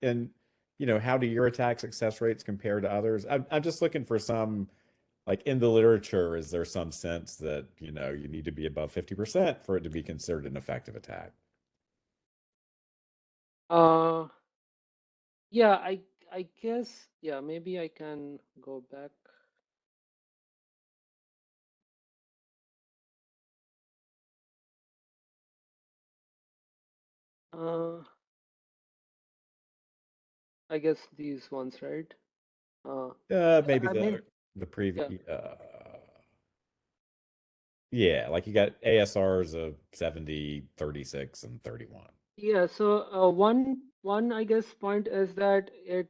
And you know, how do your attack success rates compare to others? I'm I'm just looking for some like in the literature, is there some sense that, you know, you need to be above 50% for it to be considered an effective attack? Uh, yeah, I I guess yeah, maybe I can go back. Uh, I guess these ones, right? Uh, Uh, maybe I the mean- the previous. Uh, yeah, like you got ASRs of 70, 36, and 31. Yeah, so uh, one one I guess point is that it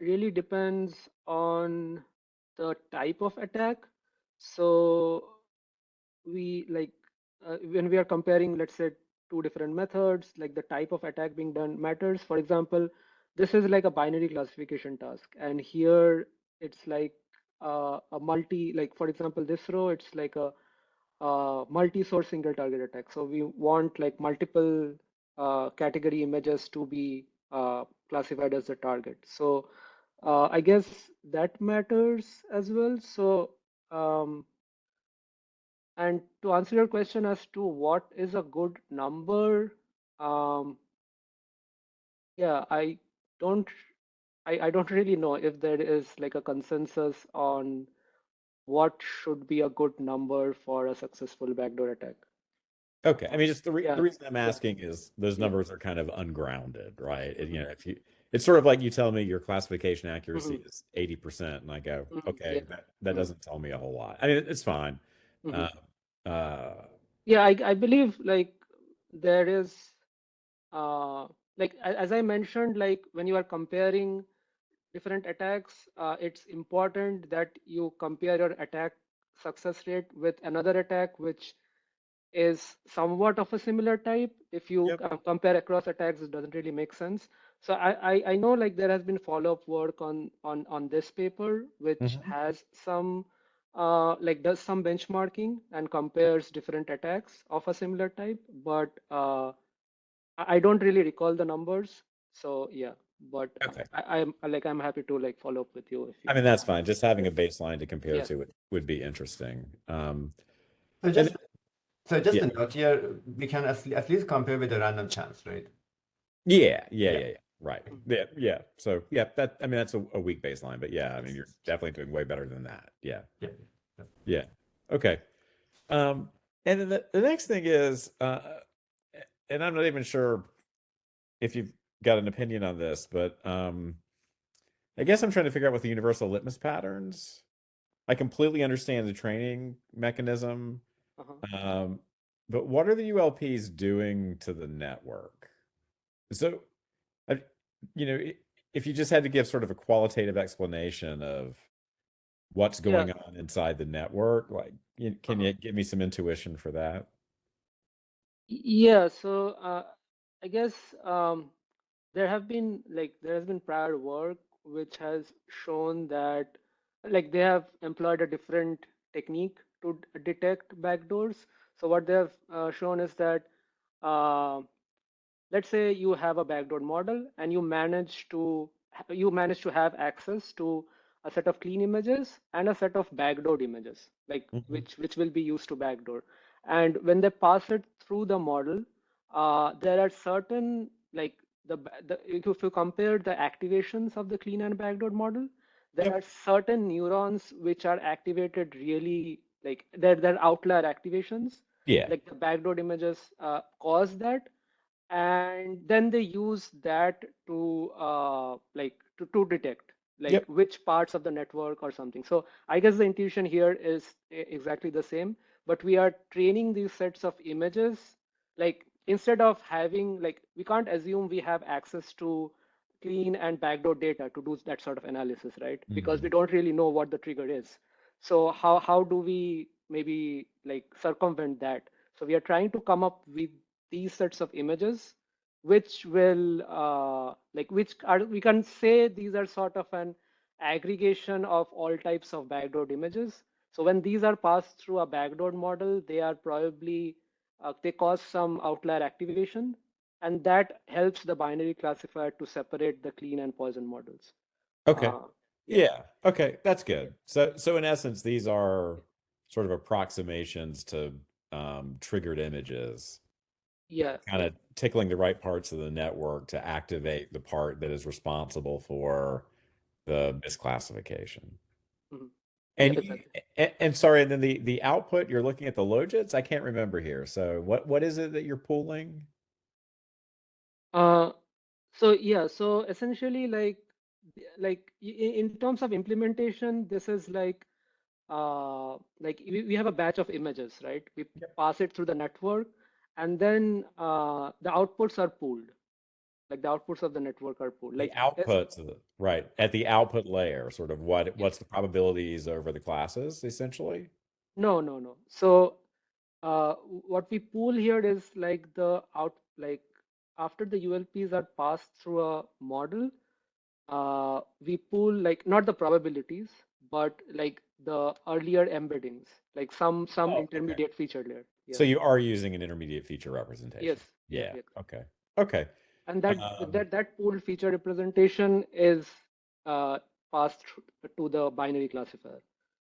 really depends on the type of attack. So we like uh, when we are comparing, let's say, two different methods, like the type of attack being done matters. For example, this is like a binary classification task, and here it's like uh, a multi, like for example, this row, it's like a uh, multi-source single target attack. So we want like multiple uh, category images to be uh, classified as the target. So uh, I guess that matters as well. So um, and to answer your question as to what is a good number, um, yeah, I don't, I, I don't really know if there is like a consensus on what should be a good number for a successful backdoor attack. Okay, I mean, just the, re- Yeah, the reason I'm asking is those numbers are kind of ungrounded, right? And, you know, if you, it's sort of like you tell me your classification accuracy Mhm. is 80%, and I go, Mhm, okay, yeah. that, that Mhm. doesn't tell me a whole lot. I mean, it's fine. Mhm. Uh, uh, Yeah, I, I believe like there is, uh, like as I mentioned, like when you are comparing different attacks, uh, it's important that you compare your attack success rate with another attack which is somewhat of a similar type. If you Yep. compare across attacks, it doesn't really make sense. So I, I, I know like there has been follow-up work on on on this paper, which Mhm. has some uh, like does some benchmarking and compares different attacks of a similar type, but uh, I I don't really recall the numbers. So yeah, but Okay. I, I'm like I'm happy to like follow up with you if you. I mean, that's fine. Just having a baseline to compare Yeah. to would, would be interesting. Um, So just, so just yeah. a note here, we can at at least compare with a random chance, right? yeah, yeah, Yeah. yeah, yeah. Right. Yeah, yeah. So yeah, that I mean that's a, a weak baseline, but yeah, I mean you're definitely doing way better than that. Yeah. Yeah. Yeah. Okay. Um, and then the, the next thing is, uh, and I'm not even sure if you've got an opinion on this, but um, I guess I'm trying to figure out what the universal litmus patterns. I completely understand the training mechanism, Uh-huh. um, but what are the ULPs doing to the network? So, I, you know, if you just had to give sort of a qualitative explanation of what's Yeah. going on inside the network, like, can Uh-huh. you give me some intuition for that? Yeah, so uh, I guess um, there have been like there has been prior work which has shown that like they have employed a different technique to detect backdoors. So what they have uh, shown is that uh, let's say you have a backdoor model and you manage to you manage to have access to a set of clean images and a set of backdoored images like Mhm. which which will be used to backdoor and when they pass it through the model uh, there are certain like the, the if you if you compare the activations of the clean and backdoor model there Yep. are certain neurons which are activated really like they're, they're outlier activations Yeah. like the backdoor images uh, cause that and then they use that to uh, like to, to detect like Yep. which parts of the network or something. So I guess the intuition here is exactly the same, but we are training these sets of images. Like instead of having like we can't assume we have access to clean and backdoor data to do that sort of analysis, right? Because we don't really know what the trigger is. So how how do we maybe like circumvent that? So we are trying to come up with these sets of images which will uh, like which are we can say these are sort of an aggregation of all types of backdoored images so when these are passed through a backdoored model they are probably uh, they cause some outlier activation and that helps the binary classifier to separate the clean and poison models Okay. Uh, Yeah. Okay. That's good. So, so in essence, these are sort of approximations to um, triggered images, yeah kind of tickling the right parts of the network to activate the part that is responsible for the misclassification. Mhm. And, Yeah, exactly. and and sorry, and then the the output you're looking at the logits. I can't remember here. So what what is it that you're pulling? Uh, so yeah, so essentially like like i- i- in terms of implementation, this is like uh like we, we have a batch of images, right? We pass it through the network and then uh the outputs are pooled. Like the outputs of the network are pooled. Like the outputs the right at the output layer, sort of what what's the probabilities over the classes essentially? No, no, no. So uh, what we pool here is like the out, like after the ULPs are passed through a model, uh, we pool like not the probabilities, but like the earlier embeddings, like some some Oh, okay. intermediate feature layer. So you are using an intermediate feature representation. Yes. yeah, Yeah. yeah. Okay. Okay. And that Um, that that pooled feature representation is uh, passed to the binary classifier.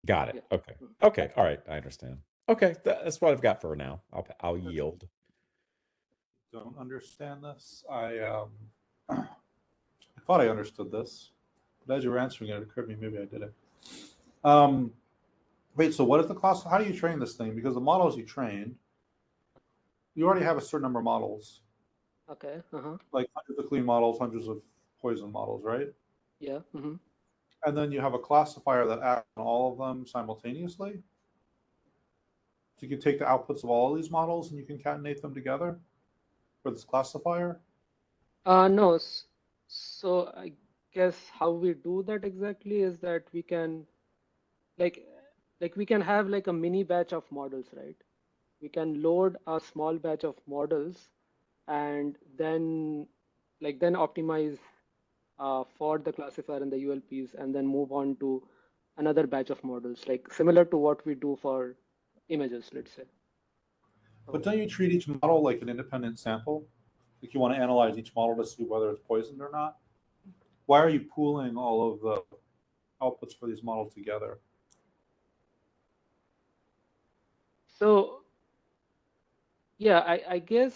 Got it. Yeah. Okay. Okay. All right. I understand. Okay. that's what I've got for now. I'll I'll yield. Don't understand this. I um, <clears throat> I thought I understood this, but as you were answering it, it occurred to me maybe I didn't. Um, wait. So what is the class? How do you train this thing? Because the models you trained, you already have a certain number of models, Okay. Uh-huh. like hundreds of clean models, hundreds of poison models, right? Yeah. Mm-hmm. And then you have a classifier that acts on all of them simultaneously. So you can take the outputs of all of these models and you concatenate them together for this classifier. Uh, no, so I guess how we do that exactly is that we can, like, like we can have like a mini batch of models, right? We can load a small batch of models and then, like, then optimize uh, for the classifier and the ULPs and then move on to another batch of models, like similar to what we do for images, let's say. But don't you treat each model like an independent sample? Like you want to analyze each model to see whether it's poisoned or not? Why are you pooling all of the outputs for these models together? So, yeah, I, I guess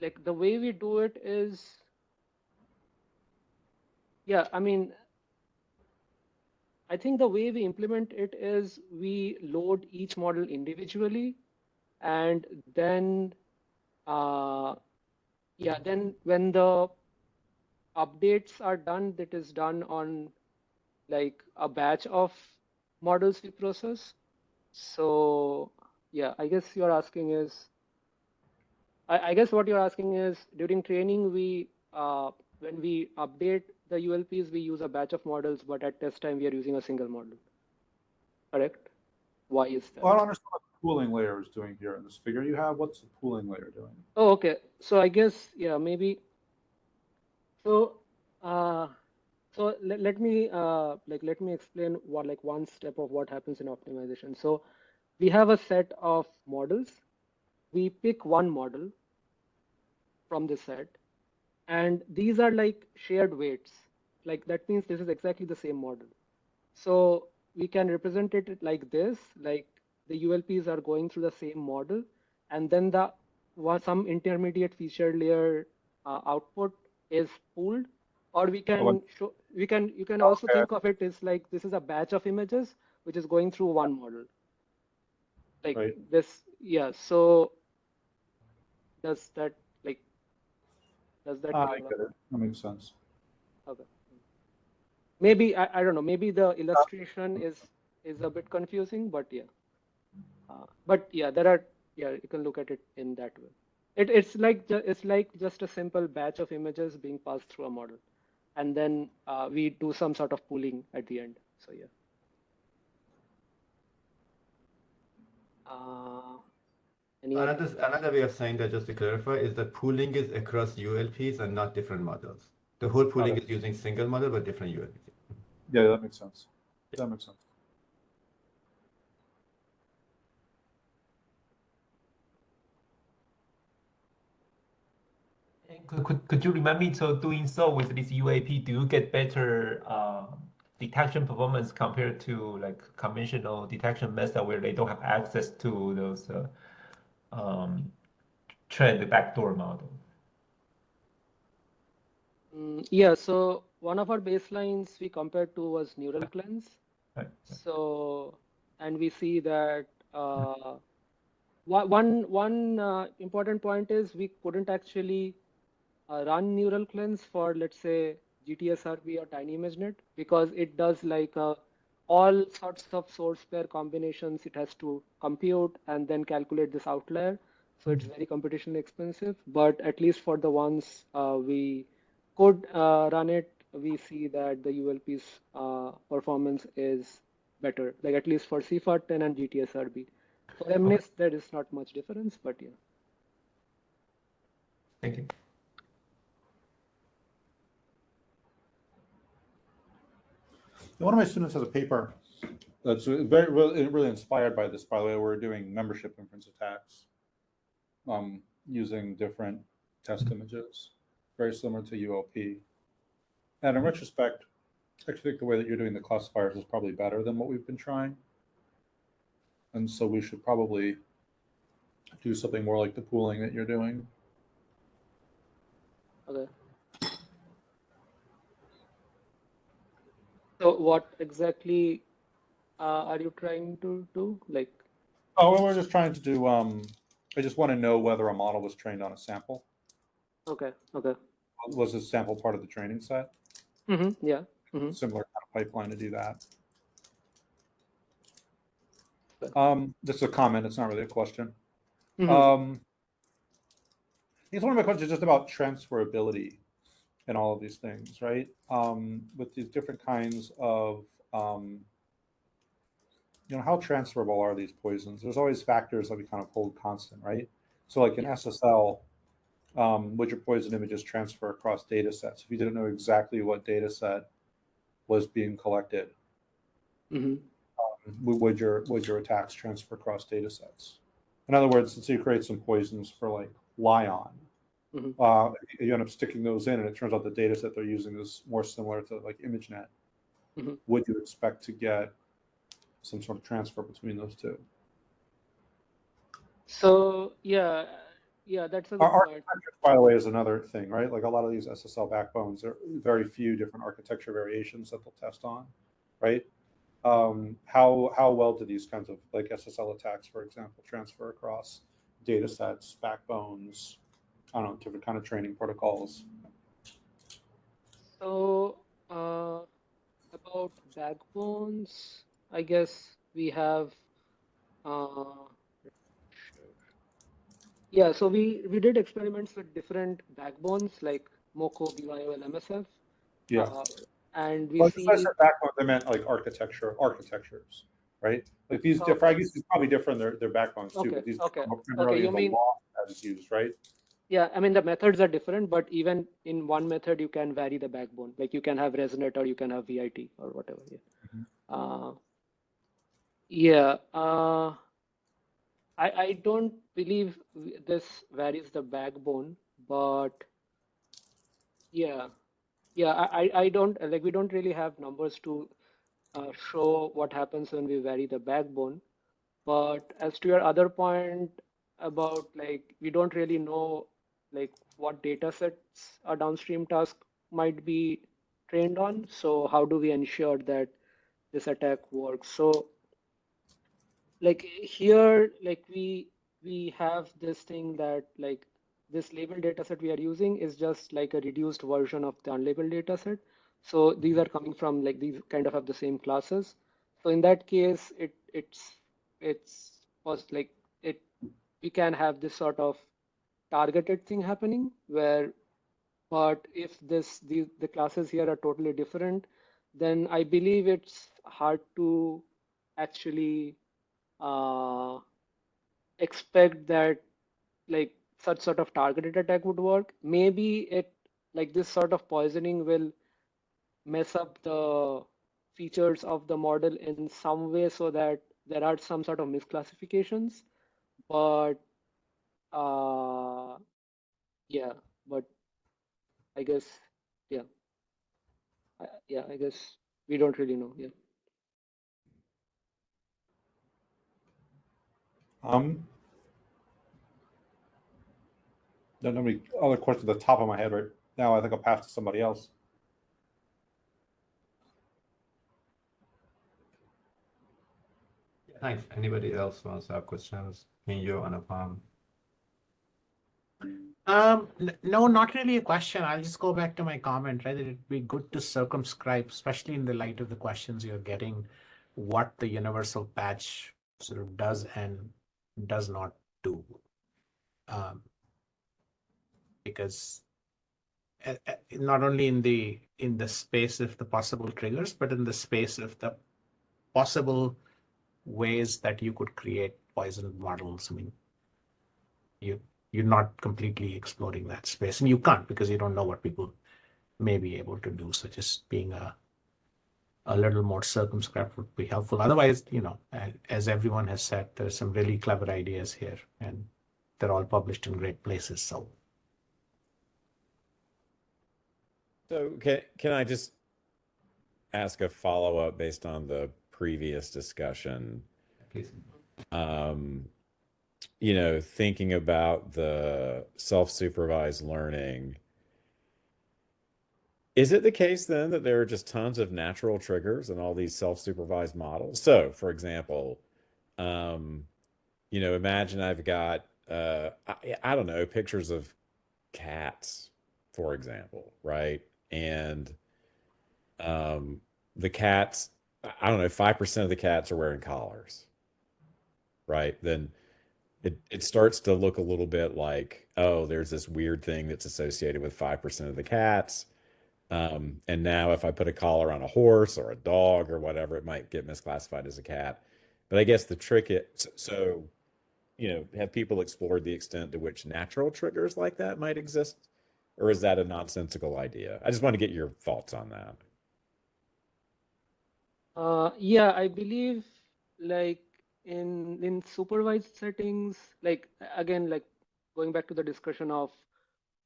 like the way we do it is, yeah, I mean, I think the way we implement it is we load each model individually and then, uh, yeah, then when the updates are done, that is done on like a batch of models we process. So yeah, I guess you're asking is, I, I guess what you're asking is during training, we, uh, when we update the ULPs, we use a batch of models, but at test time, we are using a single model. Correct? Why is that? Well, I don't understand what the pooling layer is doing here in this figure you have. What's the pooling layer doing? Oh, okay. So I guess, yeah, maybe. So, uh, so let, let me, uh, like, let me explain what, like one step of what happens in optimization. So we have a set of models. We pick one model from this set, and these are like shared weights. Like that means this is exactly the same model. So we can represent it like this, like the ULPs are going through the same model, and then the some intermediate feature layer uh, output is pooled, or we can show we can you can also Okay. think of it as like this is a batch of images which is going through one model. Like Right. this, yeah. So does that like does that Ah, make I get it. That makes sense. Okay. maybe I, I don't know. Maybe the illustration is is a bit confusing, but yeah. Uh, but yeah, there are yeah you can look at it in that way. It it's like it's like just a simple batch of images being passed through a model, and then uh, we do some sort of pooling at the end. So yeah. Uh, any other- Another, another way of saying that, just to clarify, is that pooling is across ULPs and not different models. The whole pooling is using single model but different ULPs. Yeah, that makes sense. That makes sense. Could, could, you remind me, so doing so with this UAP, do you get better uh, detection performance compared to like conventional detection method where they don't have access to those uh, um, trend backdoor model? Mm, yeah, so one of our baselines we compared to was neural cleanse. Right. So, and we see that uh, one one one uh, important point is we couldn't actually uh, run neural cleanse for let's say GTSRB or Tiny ImageNet because it does like uh, all sorts of source pair combinations. It has to compute and then calculate this outlier. So it's very computationally expensive. But at least for the ones uh, we could uh, run it, we see that the ULP's uh, performance is better, like at least for CIFAR 10 and GTSRB. For MNIST, there is not much difference, but yeah. Thank you. One of my students has a paper that's very really, really inspired by this. By the way, we're doing membership inference attacks um, using different test images, very similar to ULP. And in retrospect, I actually think the way that you're doing the classifiers is probably better than what we've been trying. And so we should probably do something more like the pooling that you're doing. Okay. So what exactly uh, are you trying to do? Like, Oh, well, we're just trying to do. Um, I just want to know whether a model was trained on a sample. okay, okay. Was this sample part of the training set? Mm-hmm. yeah. hmm Similar kind of pipeline to do that. Um, this is a comment. It's not really a question. Mhm. Um, I guess one of my questions is just about transferability and all of these things, right? Um, with these different kinds of, um, you know, how transferable are these poisons? There's always factors that we kind of hold constant, right? So, like in SSL, um, would your poison images transfer across data sets? If you didn't know exactly what data set was being collected, hmm would would your would your attacks transfer across data sets? In other words, let's say you create some poisons for like LAION, Mhm. uh, you end up sticking those in, and it turns out the data set they're using is more similar to like ImageNet. Mhm. Would you expect to get some sort of transfer between those two? So yeah, yeah, that's a good point. architecture, by the way, is another thing, right? Like a lot of these SSL backbones, there are very few different architecture variations that they'll test on, right? Um, how how well do these kinds of like SSL attacks, for example, transfer across data sets, backbones, I don't know, different kind of training protocols? So uh, about backbones, I guess we have. Uh, yeah, so we we did experiments with different backbones like Moco, BYOL, MSF. Yeah. Uh, and we Well, see. backbone, I meant like architecture, architectures, right? Like these, Okay. different. I guess it's probably different. Their their backbones too, Okay, but these okay, are okay, primarily you the mean- law that is used, right? Yeah, I mean the methods are different, but even in one method you can vary the backbone. Like you can have ResNet or you can have VIT or whatever. Yeah. Mhm. Uh, yeah. Uh, I I don't believe this varies the backbone, but yeah, yeah. I I I don't like we don't really have numbers to uh, show what happens when we vary the backbone. But as to your other point about like we don't really know like what data sets a downstream task might be trained on. So how do we ensure that this attack works? So like here, like we we have this thing that like this labeled data set we are using is just like a reduced version of the unlabeled data set. So these are coming from like these kind of have the same classes. So in that case, it it's it's was like it we can have this sort of targeted thing happening where but if this the, the classes here are totally different then i believe it's hard to actually uh, expect that like such sort of targeted attack would work. Maybe it like this sort of poisoning will mess up the features of the model in some way so that there are some sort of misclassifications but uh yeah but i guess yeah I, yeah i guess we don't really know yeah Um, don't have any other questions at the top of my head right now. I think I'll pass to somebody else. Thanks. Anybody else wants to have questions? Minyo, Anupam? Um, no, not really a question. I'll just go back to my comment, right? It'd be good to circumscribe, especially in the light of the questions you're getting, what the universal patch sort of does and does not do. Um, because uh, uh, not only in the in the space of the possible triggers, but in the space of the possible ways that you could create poisoned models. I mean, you you're not completely exploring that space, and you can't because you don't know what people may be able to do. So just being a a little more circumscribed would be helpful. Otherwise, you know, as everyone has said, there's some really clever ideas here, and they're all published in great places. So So can can I just ask a follow-up based on the previous discussion? Please. Um, you know, thinking about the self-supervised learning, is it the case then that there are just tons of natural triggers in all these self-supervised models? So, for example, um, you know, imagine I've got uh, I, I don't know, pictures of cats, for example, right? And um, the cats, I don't know, 5% of the cats are wearing collars, right? Then it, it starts to look a little bit like, oh, there's this weird thing that's associated with 5% of the cats. Um, and now if I put a collar on a horse or a dog or whatever, it might get misclassified as a cat. But I guess the trick is so, so, you know, have people explored the extent to which natural triggers like that might exist? Or is that a nonsensical idea? I just want to get your thoughts on that. Uh, yeah, I believe like in in supervised settings, like again, like going back to the discussion of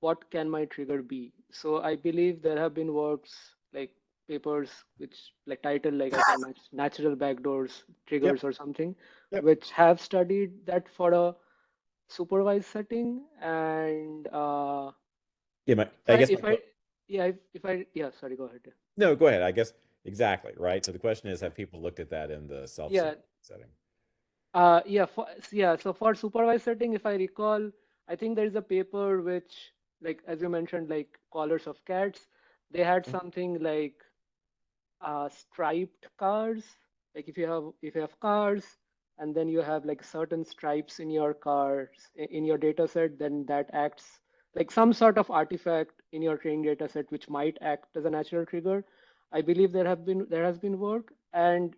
what can my trigger be. So I believe there have been works like papers which like title like I think nat- natural backdoors triggers or something, Yep. which have studied that for a supervised setting and uh, Yeah, my, I guess if my I yeah if, if I yeah sorry go ahead. no, go ahead. I guess exactly, right? So the question is, have people looked at that in the self Yeah. setting? Uh, yeah, for, yeah. So for supervised setting, if I recall, I think there is a paper which, like as you mentioned, like collars of cats. They had Mhm. something like uh, striped cars. Like if you have if you have cars and then you have like certain stripes in your cars in your data set, then that acts like some sort of artifact in your training data set which might act as a natural trigger. I believe there have been there has been work and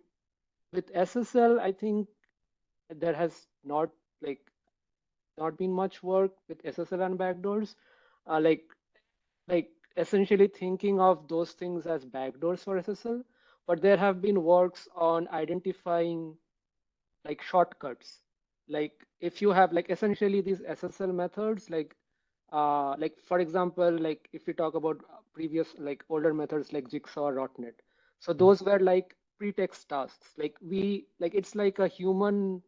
with SSL, I think there has not like not been much work with SSL and backdoors. Uh, like like essentially thinking of those things as backdoors for SSL, but there have been works on identifying like shortcuts. Like if you have like essentially these SSL methods, like uh, like for example, like if we talk about previous like older methods like Jigsaw or Rotnet, so those were like pretext tasks. Like we like it's like a human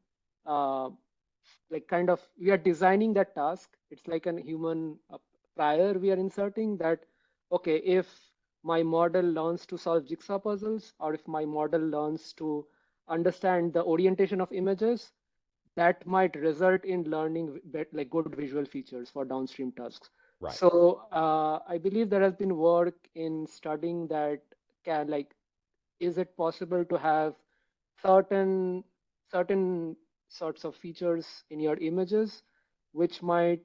uh, like kind of we are designing that task it's like an human uh, prior we are inserting that okay if my model learns to solve jigsaw puzzles or if my model learns to understand the orientation of images that might result in learning like good visual features for downstream tasks Right. So uh, I believe there has been work in studying that can like, is it possible to have certain certain sorts of features in your images, which might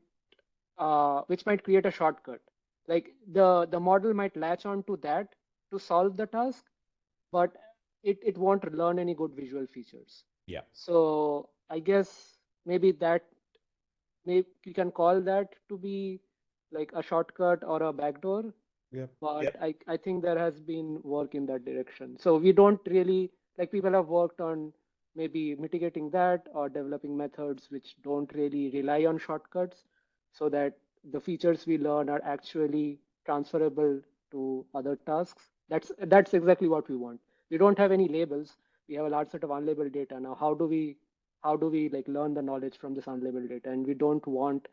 uh, which might create a shortcut. Like the the model might latch on to that to solve the task, but it it won't learn any good visual features. Yeah. So I guess maybe that maybe you can call that to be like a shortcut or a backdoor. Yeah. But Yep. I, I think there has been work in that direction. So we don't really like people have worked on maybe mitigating that or developing methods which don't really rely on shortcuts so that the features we learn are actually transferable to other tasks. That's that's exactly what we want. We don't have any labels. We have a large set of unlabeled data. Now, how do we how do we like learn the knowledge from this unlabeled data? And we don't want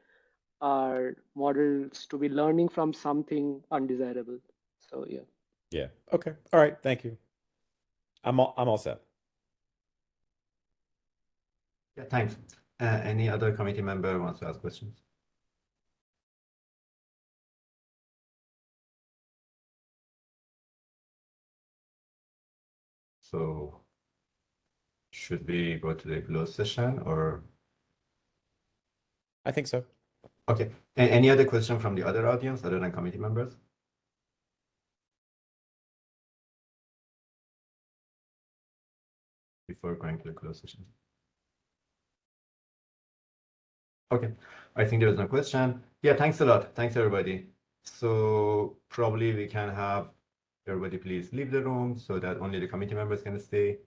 our models to be learning from something undesirable. So yeah. Yeah. Okay. All right. Thank you. I'm all, I'm all set. Yeah, thanks. Uh, any other committee member wants to ask questions? So should we go to the closed session or, I think so. okay, A- any other question from the other audience other than committee members? Before going to the closed session. Okay, I think there is no question. Yeah, thanks a lot. Thanks, everybody. So probably we can have everybody please leave the room so that only the committee members can stay.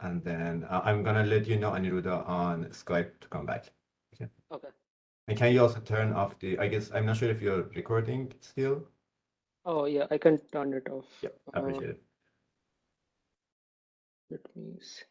And then uh, I'm gonna let you know, Aniruddha, on Skype to come back. Okay. Okay. And can you also turn off the, I guess, I'm not sure if you're recording still? Oh yeah, I can turn it off. Yeah, I Uh, appreciate it. Let me see.